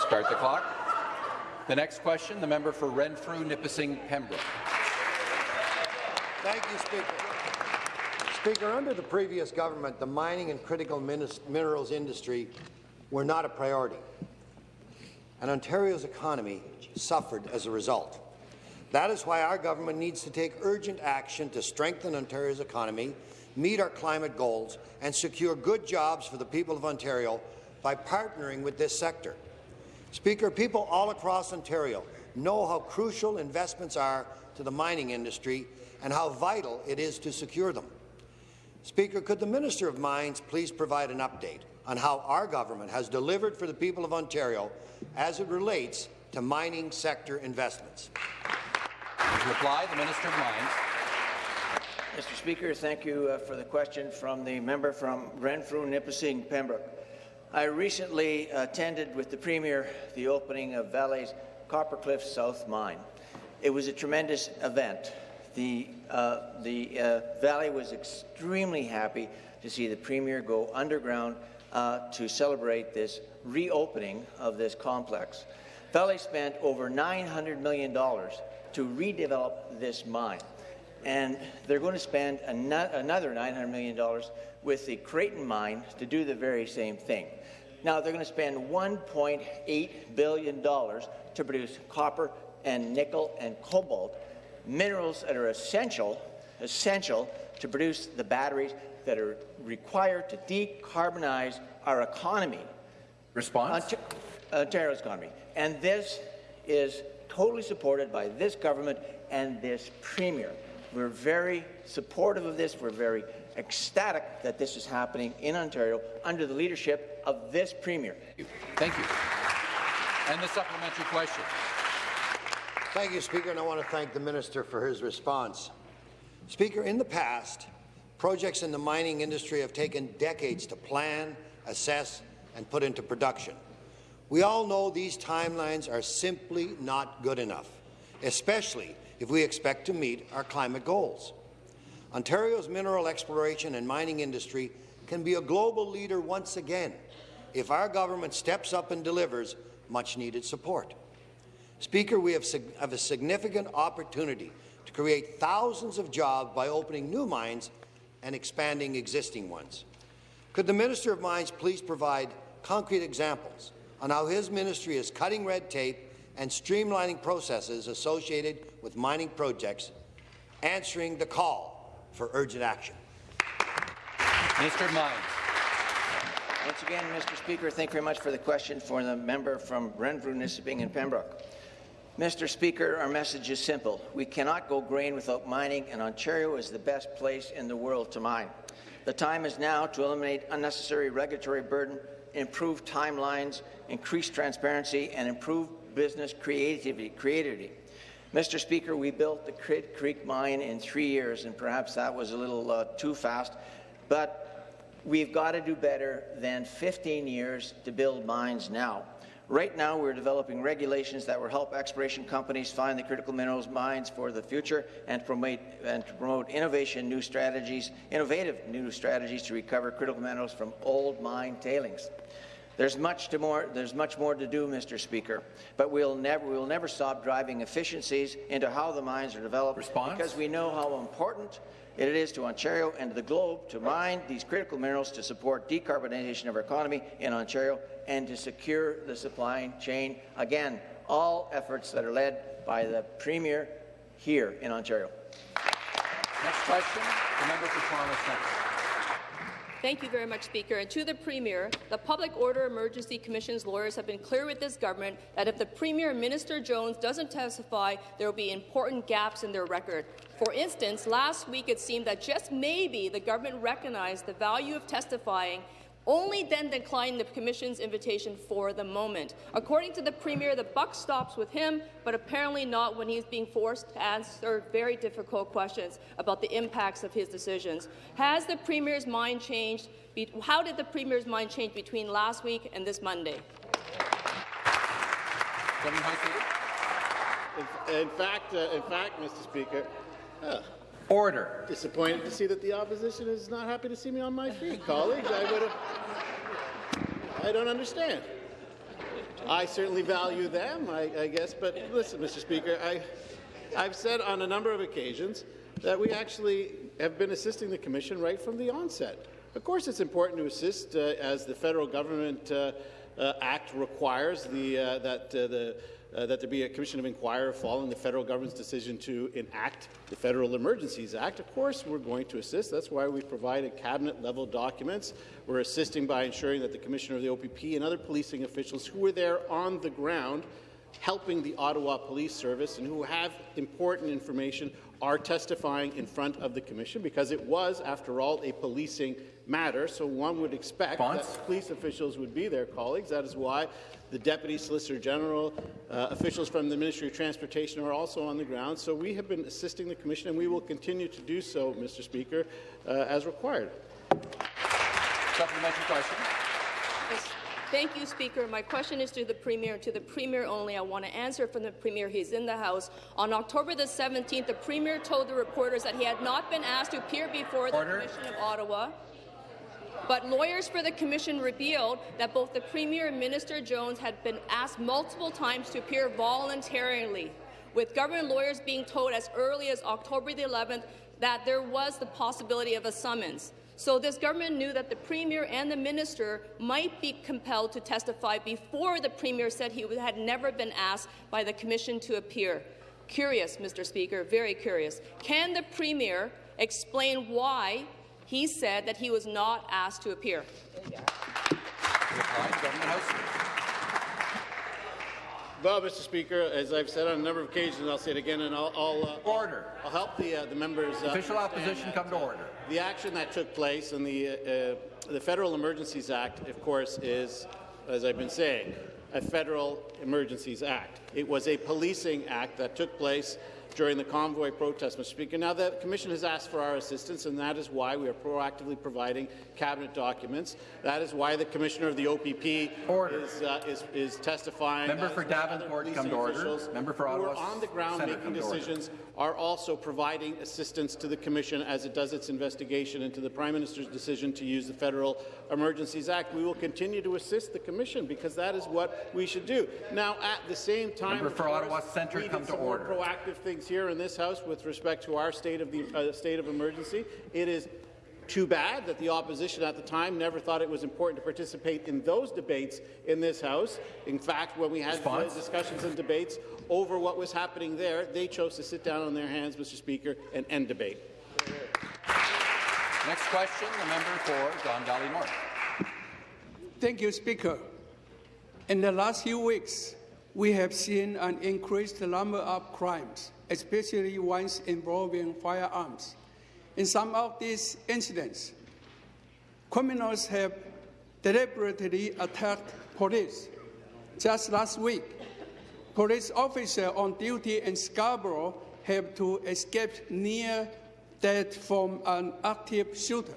Start the clock. The next question, the member for Renfrew, Nipissing, Pembroke. Thank you, Speaker. Speaker, under the previous government, the mining and critical minerals industry were not a priority, and Ontario's economy suffered as a result. That is why our government needs to take urgent action to strengthen Ontario's economy, meet our climate goals, and secure good jobs for the people of Ontario by partnering with this sector. Speaker, people all across Ontario know how crucial investments are to the mining industry and how vital it is to secure them. Speaker, could the Minister of Mines please provide an update on how our government has delivered for the people of Ontario as it relates to mining sector investments? To reply, the Minister of Mines. Mr. Speaker, thank you uh, for the question from the member from Renfrew, Nipissing, Pembroke. I recently attended with the Premier the opening of Vale's Copper Cliff South Mine. It was a tremendous event. The, uh, the uh, Vale was extremely happy to see the Premier go underground uh, to celebrate this reopening of this complex. Vale spent over $900 million to redevelop this mine, and they're going to spend ano another $900 million with the Creighton mine to do the very same thing. Now, they're going to spend $1.8 billion to produce copper and nickel and cobalt, minerals that are essential, essential to produce the batteries that are required to decarbonize our economy. Response? Uh, Ont Ontario's uh, economy. And this is totally supported by this government and this premier. We're very supportive of this. We're very ecstatic that this is happening in Ontario under the leadership of this premier. Thank you. And the supplementary question. Thank you, Speaker, and I want to thank the Minister for his response. Speaker, in the past, projects in the mining industry have taken decades to plan, assess, and put into production. We all know these timelines are simply not good enough, especially if we expect to meet our climate goals. Ontario's mineral exploration and mining industry can be a global leader once again if our government steps up and delivers much-needed support. Speaker, we have, have a significant opportunity to create thousands of jobs by opening new mines and expanding existing ones. Could the Minister of Mines please provide concrete examples on how his ministry is cutting red tape and streamlining processes associated with mining projects, answering the call for urgent action? Mr. of Mines. Once again, Mr. Speaker, thank you very much for the question for the member from Renfrew, Nipissing and Pembroke. Mr. Speaker, our message is simple. We cannot go grain without mining, and Ontario is the best place in the world to mine. The time is now to eliminate unnecessary regulatory burden, improve timelines, increase transparency, and improve business creativity. creativity. Mr. Speaker, we built the Kidd Creek mine in three years, and perhaps that was a little uh, too fast, but we've got to do better than 15 years to build mines now. Right now, we're developing regulations that will help exploration companies find the critical minerals mines for the future and promote, and to promote innovation, new strategies, innovative new strategies to recover critical minerals from old mine tailings. There's much, to more, there's much more to do, Mr. Speaker, but we'll never, we'll never stop driving efficiencies into how the mines are developed Response? because we know how important it is to Ontario and the globe to mine these critical minerals to support decarbonization of our economy in Ontario and to secure the supply chain. Again, all efforts that are led by the Premier here in Ontario. Next question, the member for Toronto Centre. Thank you very much, Speaker. And to the Premier, the Public Order Emergency Commission's lawyers have been clear with this government that if the Premier, Minister Jones, doesn't testify, there will be important gaps in their record. For instance, last week it seemed that just maybe the government recognized the value of testifying only then declined the Commission's invitation for the moment. According to the Premier, the buck stops with him, but apparently not when he's being forced to answer very difficult questions about the impacts of his decisions. Has the Premier's mind changed? How did the Premier's mind change between last week and this Monday? In, in fact, uh, in fact, Mr. Speaker, uh, Order. Disappointed to see that the opposition is not happy to see me on my feet, colleagues. I would have. I don't understand. I certainly value them, I, I guess, but listen, Mr. Speaker, I, I've said on a number of occasions that we actually have been assisting the Commission right from the onset. Of course, it's important to assist uh, as the federal government uh, uh, Act requires the, uh, that uh, the uh, that there be a commission of inquiry following the federal government's decision to enact the Federal Emergencies Act. Of course, we're going to assist. That's why we provided cabinet-level documents. We're assisting by ensuring that the commissioner of the OPP and other policing officials who were there on the ground helping the Ottawa Police Service and who have important information are testifying in front of the Commission because it was, after all, a policing matter. So one would expect that police officials would be there, colleagues. That is why the Deputy Solicitor General, uh, officials from the Ministry of Transportation are also on the ground. So we have been assisting the Commission, and we will continue to do so, Mr. Speaker, uh, as required. Supplementary question. Yes. Thank you, Speaker. My question is to the Premier, to the Premier only. I want to answer from the Premier. He's in the House. On October the 17th, the Premier told the reporters that he had not been asked to appear before the Commission of Ottawa. But lawyers for the Commission revealed that both the Premier and Minister Jones had been asked multiple times to appear voluntarily, with government lawyers being told as early as October the 11th that there was the possibility of a summons. So this government knew that the Premier and the Minister might be compelled to testify before the Premier said he had never been asked by the Commission to appear. Curious, Mr. Speaker, very curious. Can the Premier explain why he said that he was not asked to appear? Well, Mr. Speaker, as I've said on a number of occasions, I'll say it again, and I'll, I'll uh, order. I'll help the uh, the members. Uh, Official opposition come to order. The action that took place in the uh, the Federal Emergencies Act, of course, is, as I've been saying, a Federal Emergencies Act. It was a policing act that took place during the convoy protest, Mr. Speaker. Now, the Commission has asked for our assistance, and that is why we are proactively providing cabinet documents. That is why the Commissioner of the OPP is, uh, is, is, testifying. Member for Davenport, come to order. Member for Ottawa. Who are on the ground Senate, making decisions are also providing assistance to the Commission as it does its investigation into the Prime Minister's decision to use the Federal Emergencies Act. We will continue to assist the Commission because that is what we should do. Now, at the same time, Member for Ottawa Centre, come to order. proactive things here in this House with respect to our state of the uh, state of emergency. It is too bad that the opposition at the time never thought it was important to participate in those debates in this House. In fact, when we had discussions and debates over what was happening there, they chose to sit down on their hands, Mr. Speaker, and end debate. Next question, the member for Don Valley North. Thank you, Speaker. In the last few weeks, we have seen an increased number of crimes especially ones involving firearms. In some of these incidents, criminals have deliberately attacked police. Just last week, police officer on duty in Scarborough had to escape near death from an active shooter.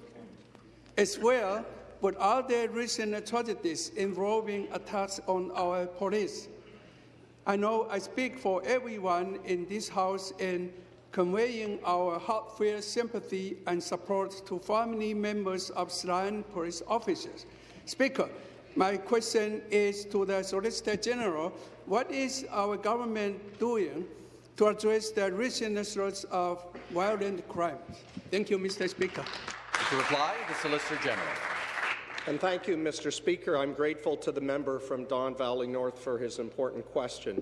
As well, but other recent tragedies involving attacks on our police. I know I speak for everyone in this House in conveying our heartfelt sympathy and support to family members of slain police officers. Speaker, my question is to the Solicitor General. What is our government doing to address the recent surge of violent crimes? Thank you, Mr. Speaker. To reply, the Solicitor General. And thank you, Mr. Speaker. I'm grateful to the member from Don Valley North for his important question.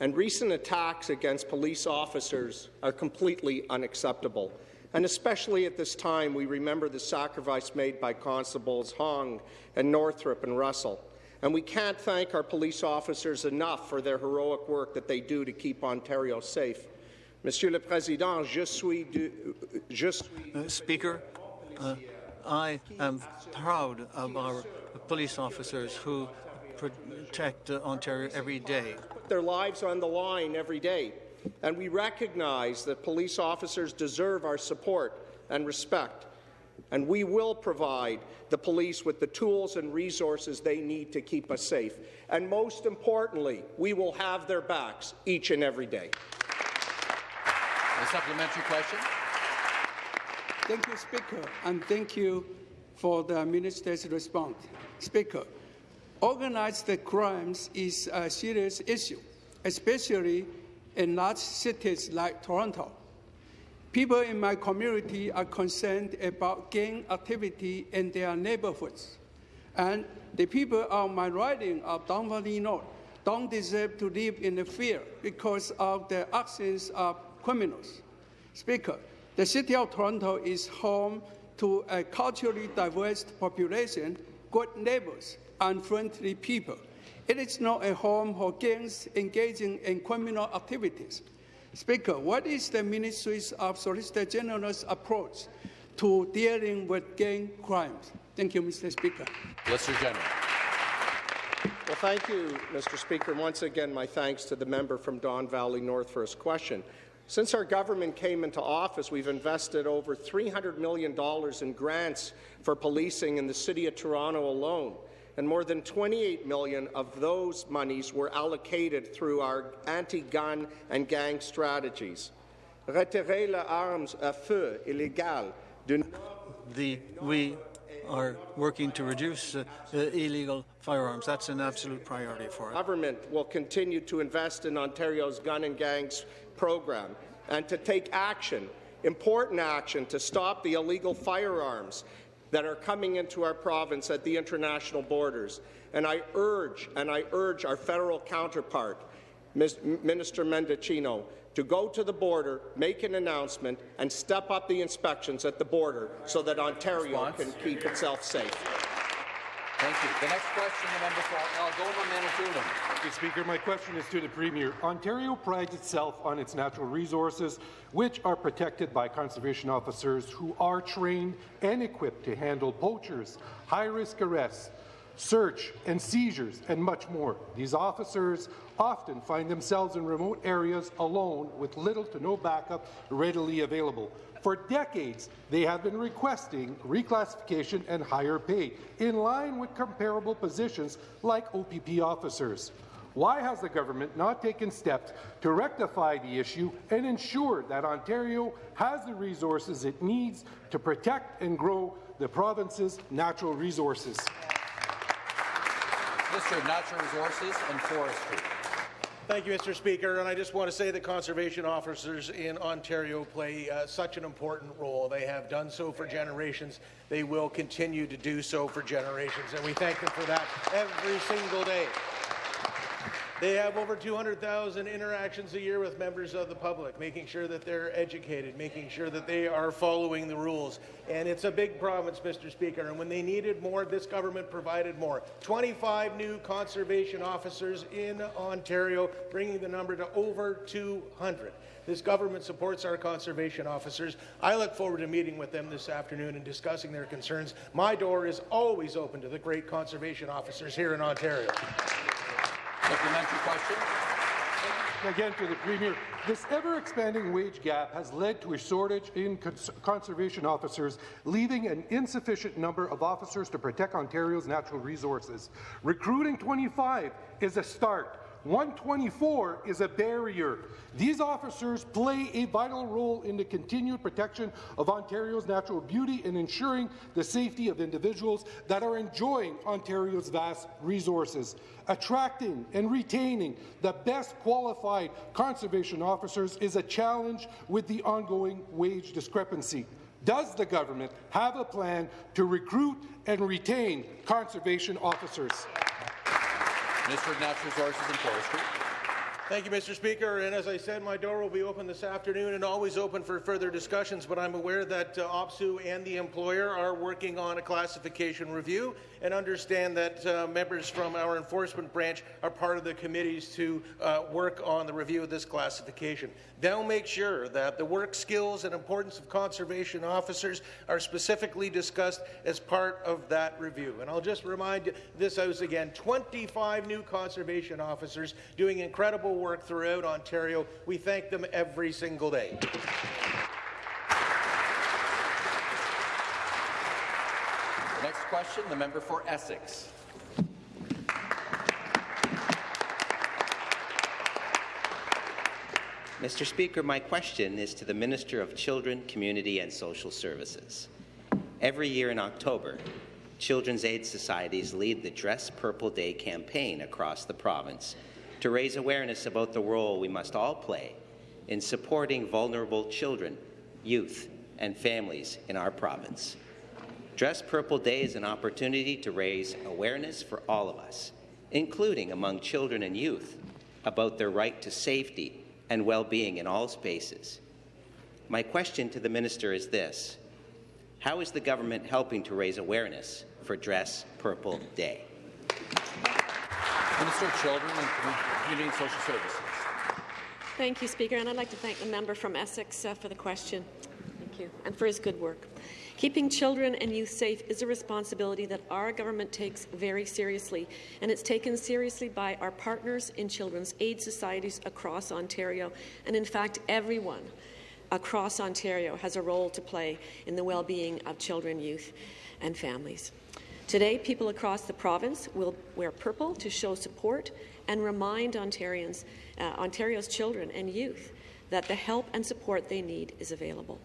And recent attacks against police officers are completely unacceptable. And especially at this time, we remember the sacrifice made by Constables Hong and Northrup and Russell. And we can't thank our police officers enough for their heroic work that they do to keep Ontario safe. Monsieur le Président, je suis, du, je suis uh, Speaker, uh, I am proud of our police officers who protect uh, Ontario every day. Their lives are on the line every day, and we recognize that police officers deserve our support and respect and we will provide the police with the tools and resources they need to keep us safe. And most importantly, we will have their backs each and every day. A supplementary question. Thank you, Speaker, and thank you for the minister's response. Speaker, organized crimes is a serious issue, especially in large cities like Toronto. People in my community are concerned about gang activity in their neighborhoods. And the people on my riding of Don Valley North don't deserve to live in fear because of the actions of criminals. Speaker, the City of Toronto is home to a culturally diverse population, good neighbors, and friendly people. It is not a home for gangs engaging in criminal activities. Speaker, what is the Ministry's of Solicitor General's approach to dealing with gang crimes? Thank you, Mr. Speaker. Solicitor General. Well, thank you, Mr. Speaker. And once again, my thanks to the member from Don Valley North for his question. Since our government came into office, we've invested over $300 million in grants for policing in the City of Toronto alone and more than 28 million of those monies were allocated through our anti-gun and gang strategies. Retirer les armes à feu illégales the, we are working to reduce uh, uh, illegal firearms. That's an absolute priority for us. Government will continue to invest in Ontario's gun and gangs program and to take action, important action, to stop the illegal firearms that are coming into our province at the international borders. And I urge, and I urge our federal counterpart, Minister Mendicino, to go to the border, make an announcement, and step up the inspections at the border so that Ontario Response. can keep itself safe. Thank you. The next question, the member for Algoma, Manitoulin. Speaker, my question is to the Premier. Ontario prides itself on its natural resources, which are protected by conservation officers who are trained and equipped to handle poachers, high-risk arrests, search and seizures, and much more. These officers often find themselves in remote areas alone with little to no backup readily available. For decades, they have been requesting reclassification and higher pay, in line with comparable positions like OPP officers. Why has the government not taken steps to rectify the issue and ensure that Ontario has the resources it needs to protect and grow the province's natural resources? Of Natural Resources and Forestry. Thank you, Mr. Speaker. And I just want to say that conservation officers in Ontario play uh, such an important role. They have done so for generations. They will continue to do so for generations. And we thank them for that every single day. They have over 200,000 interactions a year with members of the public, making sure that they're educated, making sure that they are following the rules. And it's a big province, Mr. Speaker, and when they needed more, this government provided more. 25 new conservation officers in Ontario, bringing the number to over 200. This government supports our conservation officers. I look forward to meeting with them this afternoon and discussing their concerns. My door is always open to the great conservation officers here in Ontario. Supplementary question. Again to the Premier. This ever-expanding wage gap has led to a shortage in cons conservation officers, leaving an insufficient number of officers to protect Ontario's natural resources. Recruiting 25 is a start. 124 is a barrier. These officers play a vital role in the continued protection of Ontario's natural beauty and ensuring the safety of individuals that are enjoying Ontario's vast resources. Attracting and retaining the best qualified conservation officers is a challenge with the ongoing wage discrepancy. Does the government have a plan to recruit and retain conservation officers? Of Natural Resources and Forestry. Thank you, Mr. Speaker. And as I said, my door will be open this afternoon and always open for further discussions. But I'm aware that uh, OPSEU and the employer are working on a classification review and understand that uh, members from our enforcement branch are part of the committees to uh, work on the review of this classification. They'll make sure that the work skills and importance of conservation officers are specifically discussed as part of that review. And I'll just remind this house again, 25 new conservation officers doing incredible work throughout Ontario. We thank them every single day. Next question, the member for Essex. Mr. Speaker, my question is to the Minister of Children, Community and Social Services. Every year in October, Children's Aid Societies lead the Dress Purple Day campaign across the province to raise awareness about the role we must all play in supporting vulnerable children, youth, and families in our province. Dress Purple Day is an opportunity to raise awareness for all of us, including among children and youth, about their right to safety and well-being in all spaces. My question to the Minister is this. How is the government helping to raise awareness for Dress Purple Day? Minister of Children and Community and Social Services. Thank you, Speaker, and I'd like to thank the member from Essex uh, for the question. Thank you, and for his good work. Keeping children and youth safe is a responsibility that our government takes very seriously, and it's taken seriously by our partners in children's aid societies across Ontario, and in fact, everyone across Ontario has a role to play in the well-being of children, youth, and families. Today, people across the province will wear purple to show support and remind Ontarians, uh, Ontario's children and youth that the help and support they need is available.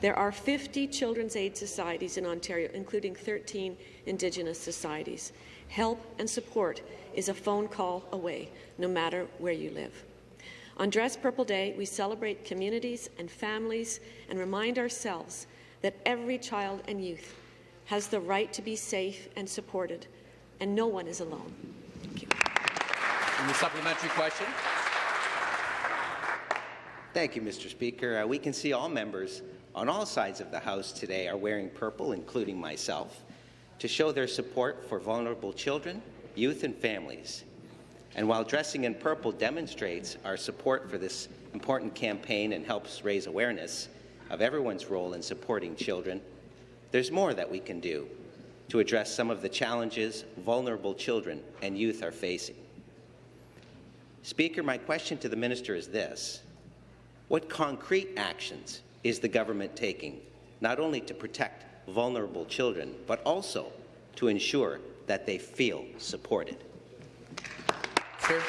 There are 50 children's aid societies in Ontario, including 13 Indigenous societies. Help and support is a phone call away, no matter where you live. On Dress Purple Day, we celebrate communities and families and remind ourselves that every child and youth has the right to be safe and supported, and no one is alone. Thank you. And the supplementary question. Thank you, Mr. Speaker. Uh, we can see all members on all sides of the House today are wearing purple, including myself, to show their support for vulnerable children, youth and families. And while dressing in purple demonstrates our support for this important campaign and helps raise awareness of everyone's role in supporting children, there's more that we can do to address some of the challenges vulnerable children and youth are facing. Speaker, my question to the minister is this. What concrete actions is the government taking, not only to protect vulnerable children, but also to ensure that they feel supported? Sir.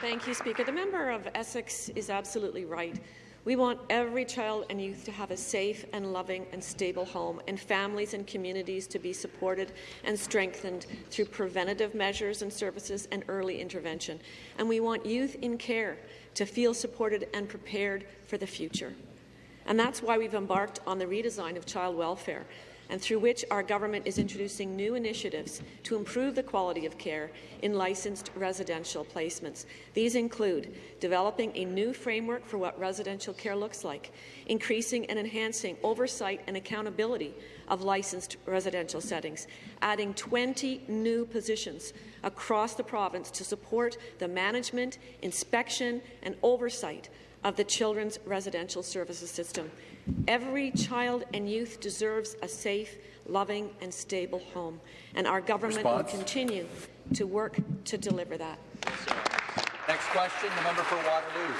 Thank you, Speaker. The member of Essex is absolutely right. We want every child and youth to have a safe and loving and stable home, and families and communities to be supported and strengthened through preventative measures and services and early intervention. And we want youth in care to feel supported and prepared for the future. And that's why we've embarked on the redesign of child welfare and through which our government is introducing new initiatives to improve the quality of care in licensed residential placements. These include developing a new framework for what residential care looks like, increasing and enhancing oversight and accountability of licensed residential settings, adding 20 new positions across the province to support the management, inspection and oversight of the Children's Residential Services System. Every child and youth deserves a safe, loving and stable home, and our government Response. will continue to work to deliver that. Next question, the member for Waterloo.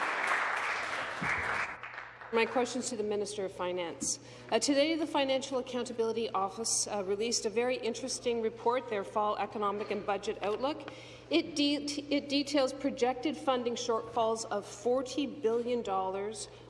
My questions to the Minister of Finance. Uh, today, the Financial Accountability Office uh, released a very interesting report, their Fall Economic and Budget Outlook. It, de it details projected funding shortfalls of $40 billion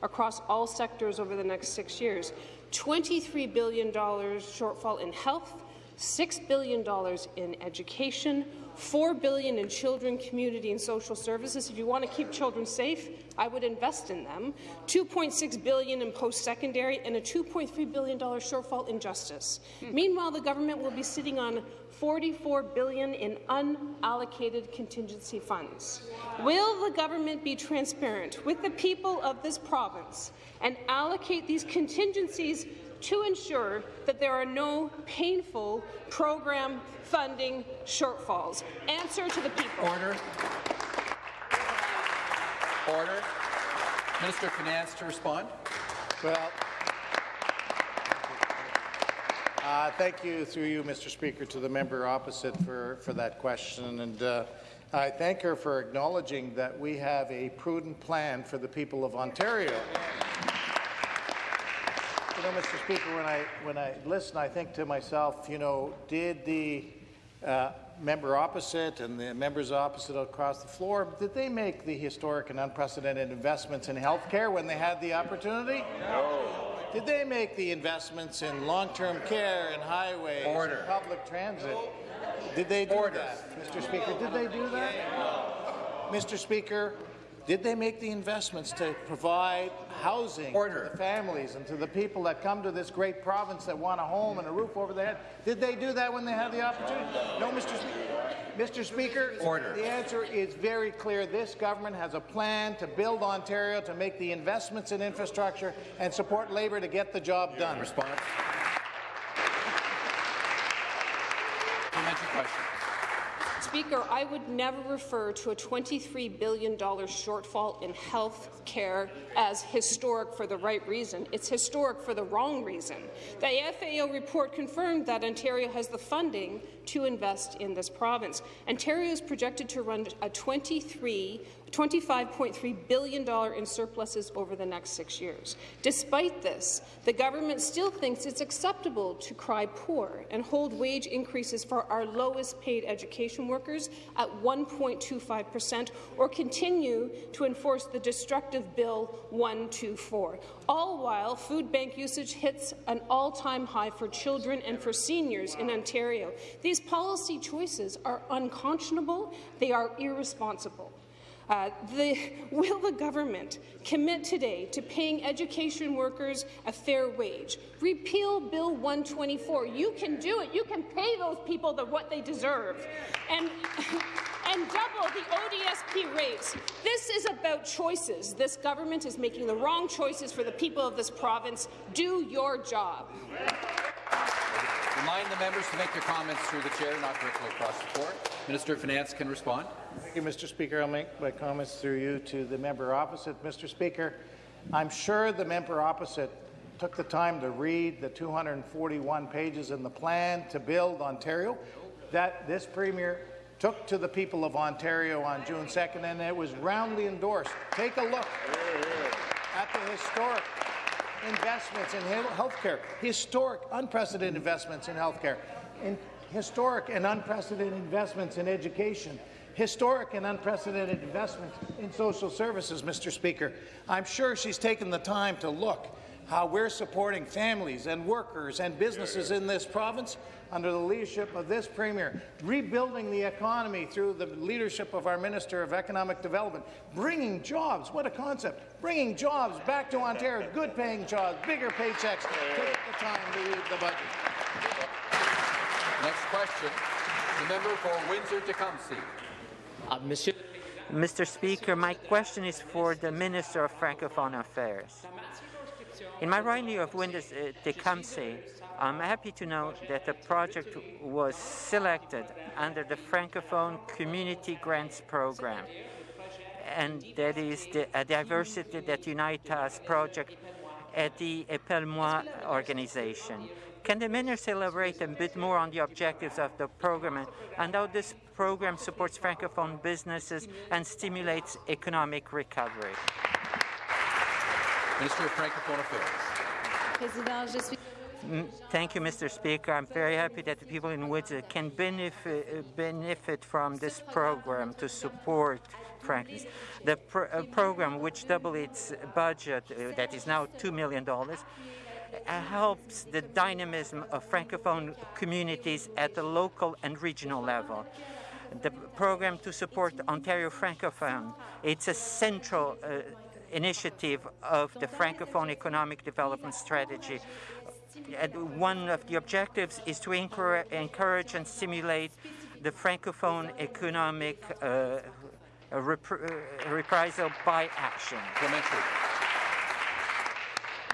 across all sectors over the next six years, $23 billion shortfall in health, $6 billion in education, 4 billion in children, community and social services. If you want to keep children safe, I would invest in them. 2.6 billion in post-secondary and a $2.3 billion shortfall in justice. Meanwhile, the government will be sitting on 44 billion in unallocated contingency funds. Will the government be transparent with the people of this province and allocate these contingencies to ensure that there are no painful program funding shortfalls. Answer to the people. Order. Order. Minister of Finance to respond. Well, uh, thank you, through you, Mr. Speaker, to the member opposite for, for that question. And uh, I thank her for acknowledging that we have a prudent plan for the people of Ontario. You know, Mr. Speaker, when I when I listen, I think to myself, you know, did the uh, member opposite and the members opposite across the floor, did they make the historic and unprecedented investments in health care when they had the opportunity? No. Did they make the investments in long-term care and highways Order. and public transit? Did they do Order. that, Mr. Speaker? Did they do that? Mr. Speaker, did they make the investments to provide housing Order. to the families and to the people that come to this great province that want a home and a roof over their head? Did they do that when they had the opportunity? No, Mr. Speaker. Mr. Speaker, Order. the answer is very clear. This government has a plan to build Ontario, to make the investments in infrastructure and support Labour to get the job done. Response. Supplementary question. Speaker, I would never refer to a $23 billion shortfall in health care as historic for the right reason. It's historic for the wrong reason. The FAO report confirmed that Ontario has the funding to invest in this province. Ontario is projected to run a 23 $25.3 billion in surpluses over the next six years. Despite this, the government still thinks it's acceptable to cry poor and hold wage increases for our lowest paid education workers at 1.25 per cent or continue to enforce the destructive Bill 124, all while food bank usage hits an all-time high for children and for seniors in Ontario. These policy choices are unconscionable, they are irresponsible. Uh, the, will the government commit today to paying education workers a fair wage? Repeal Bill 124. You can do it. You can pay those people the, what they deserve. And, and double the ODSP rates. This is about choices. This government is making the wrong choices for the people of this province. Do your job. Remind the members to make their comments through the chair, not directly across the floor. Minister of Finance can respond. Thank you, Mr. Speaker. I'll make my comments through you to the member opposite. Mr. Speaker, I'm sure the member opposite took the time to read the 241 pages in the plan to build Ontario that this Premier took to the people of Ontario on June 2nd, and it was roundly endorsed. Take a look at the historic investments in health care, historic, unprecedented investments in health care, in historic and unprecedented investments in education, historic and unprecedented investments in social services, Mr. Speaker. I'm sure she's taken the time to look how we're supporting families and workers and businesses in this province under the leadership of this Premier, rebuilding the economy through the leadership of our Minister of Economic Development, bringing jobs, what a concept, bringing jobs back to Ontario, good-paying jobs, bigger paychecks. Take the time to read the budget. Next question, the member for Windsor-Tecumseh. Uh, Monsieur Mr. Speaker, my question is for the Minister of Francophone Affairs. In my riding of Windsor-Tecumseh, I'm happy to know that the project was selected under the Francophone Community Grants Program, and that is the a Diversity That Unites Us project at the Epelle-moi organization. Can the Minister elaborate a bit more on the objectives of the program and how this program supports Francophone businesses and stimulates economic recovery? Minister of Francophone Affairs. Mm, Thank you, Mr. Speaker. I'm very happy that the people in Windsor can benefit, benefit from this program to support frankness. The pr uh, program, which doubled its budget, uh, that is now $2 million, uh, helps the dynamism of Francophone communities at the local and regional level. The program to support Ontario Francophone, it's a central uh, initiative of the Francophone Economic Development Strategy. One of the objectives is to encourage, and stimulate the Francophone economic uh, repr- uh, reprisal by action.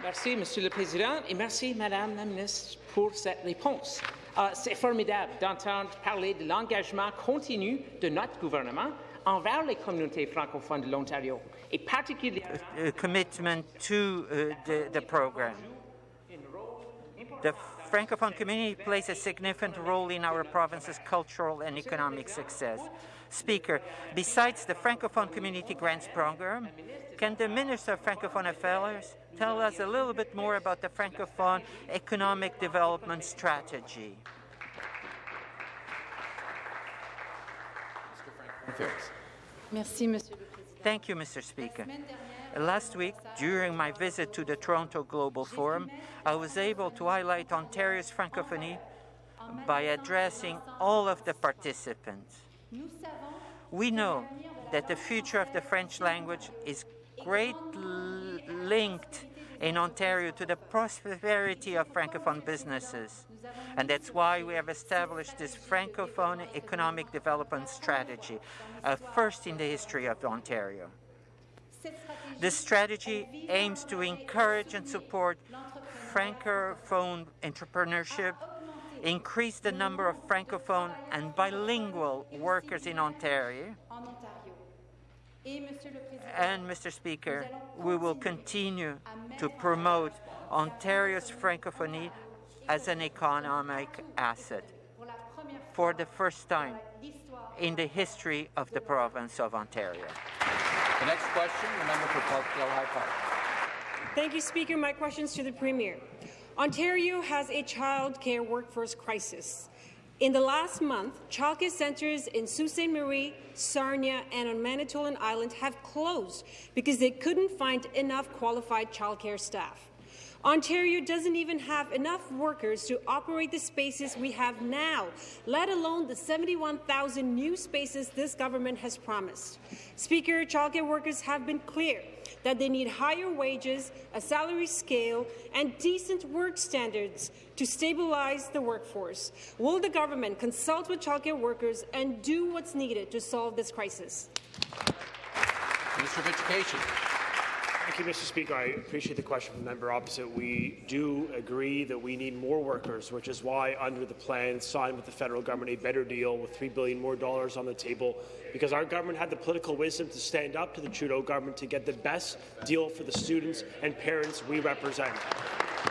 Merci, Monsieur le Président, et merci, Madame la Ministre, pour cette réponse. Euh, C'est formidable d'entendre parler de l'engagement continu de notre gouvernement envers les communautés francophones de l'Ontario, et particulièrement uh, commitment to uh, the, the program. The Francophone community plays a significant role in our province's cultural and economic success. Speaker, besides the Francophone Community Grants Program, can the Minister of Francophone Affairs tell us a little bit more about the Francophone Economic Development Strategy? Merci. Thank you, Mr. Speaker. Last week, during my visit to the Toronto Global Forum, I was able to highlight Ontario's francophonie by addressing all of the participants. We know that the future of the French language is greatly linked in Ontario to the prosperity of Francophone businesses. And that's why we have established this Francophone Economic Development Strategy, a first in the history of Ontario. This strategy aims to encourage and support Francophone entrepreneurship, increase the number of Francophone and bilingual workers in Ontario, and, Mr. Speaker, we will continue to promote Ontario's francophonie as an economic asset for the first time in the history of the province of Ontario. The next question, the member for Parkdale High Park. Thank you, Speaker. My questions to the Premier. Ontario has a child care workforce crisis. In the last month, childcare centres in Sault Ste. Marie, Sarnia, and on Manitoulin Island have closed because they couldn't find enough qualified childcare staff. Ontario doesn't even have enough workers to operate the spaces we have now, let alone the 71,000 new spaces this government has promised. Speaker, childcare workers have been clear that they need higher wages, a salary scale, and decent work standards to stabilize the workforce. Will the government consult with childcare workers and do what's needed to solve this crisis? Minister of Education. You, Mr. Speaker. I appreciate the question from the member opposite. We do agree that we need more workers, which is why, under the plan signed with the federal government, a better deal with 3 billion more dollars on the table, because our government had the political wisdom to stand up to the Trudeau government to get the best deal for the students and parents we represent.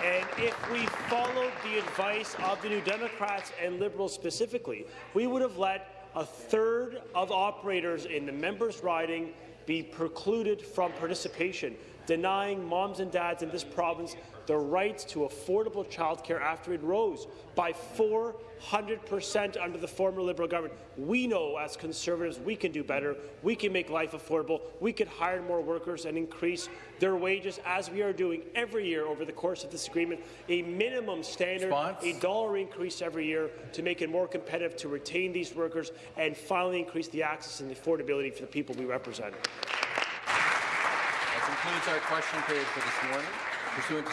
And if we followed the advice of the New Democrats and Liberals specifically, we would have let a third of operators in the members' riding be precluded from participation, denying moms and dads in this province the rights to affordable childcare after it rose by 400% under the former Liberal government. We know as Conservatives we can do better. We can make life affordable. We could hire more workers and increase their wages, as we are doing every year over the course of this agreement, a minimum standard, Response? a dollar increase every year to make it more competitive to retain these workers and finally increase the access and affordability for the people we represent. Concludes our question period for this morning. Pursuant to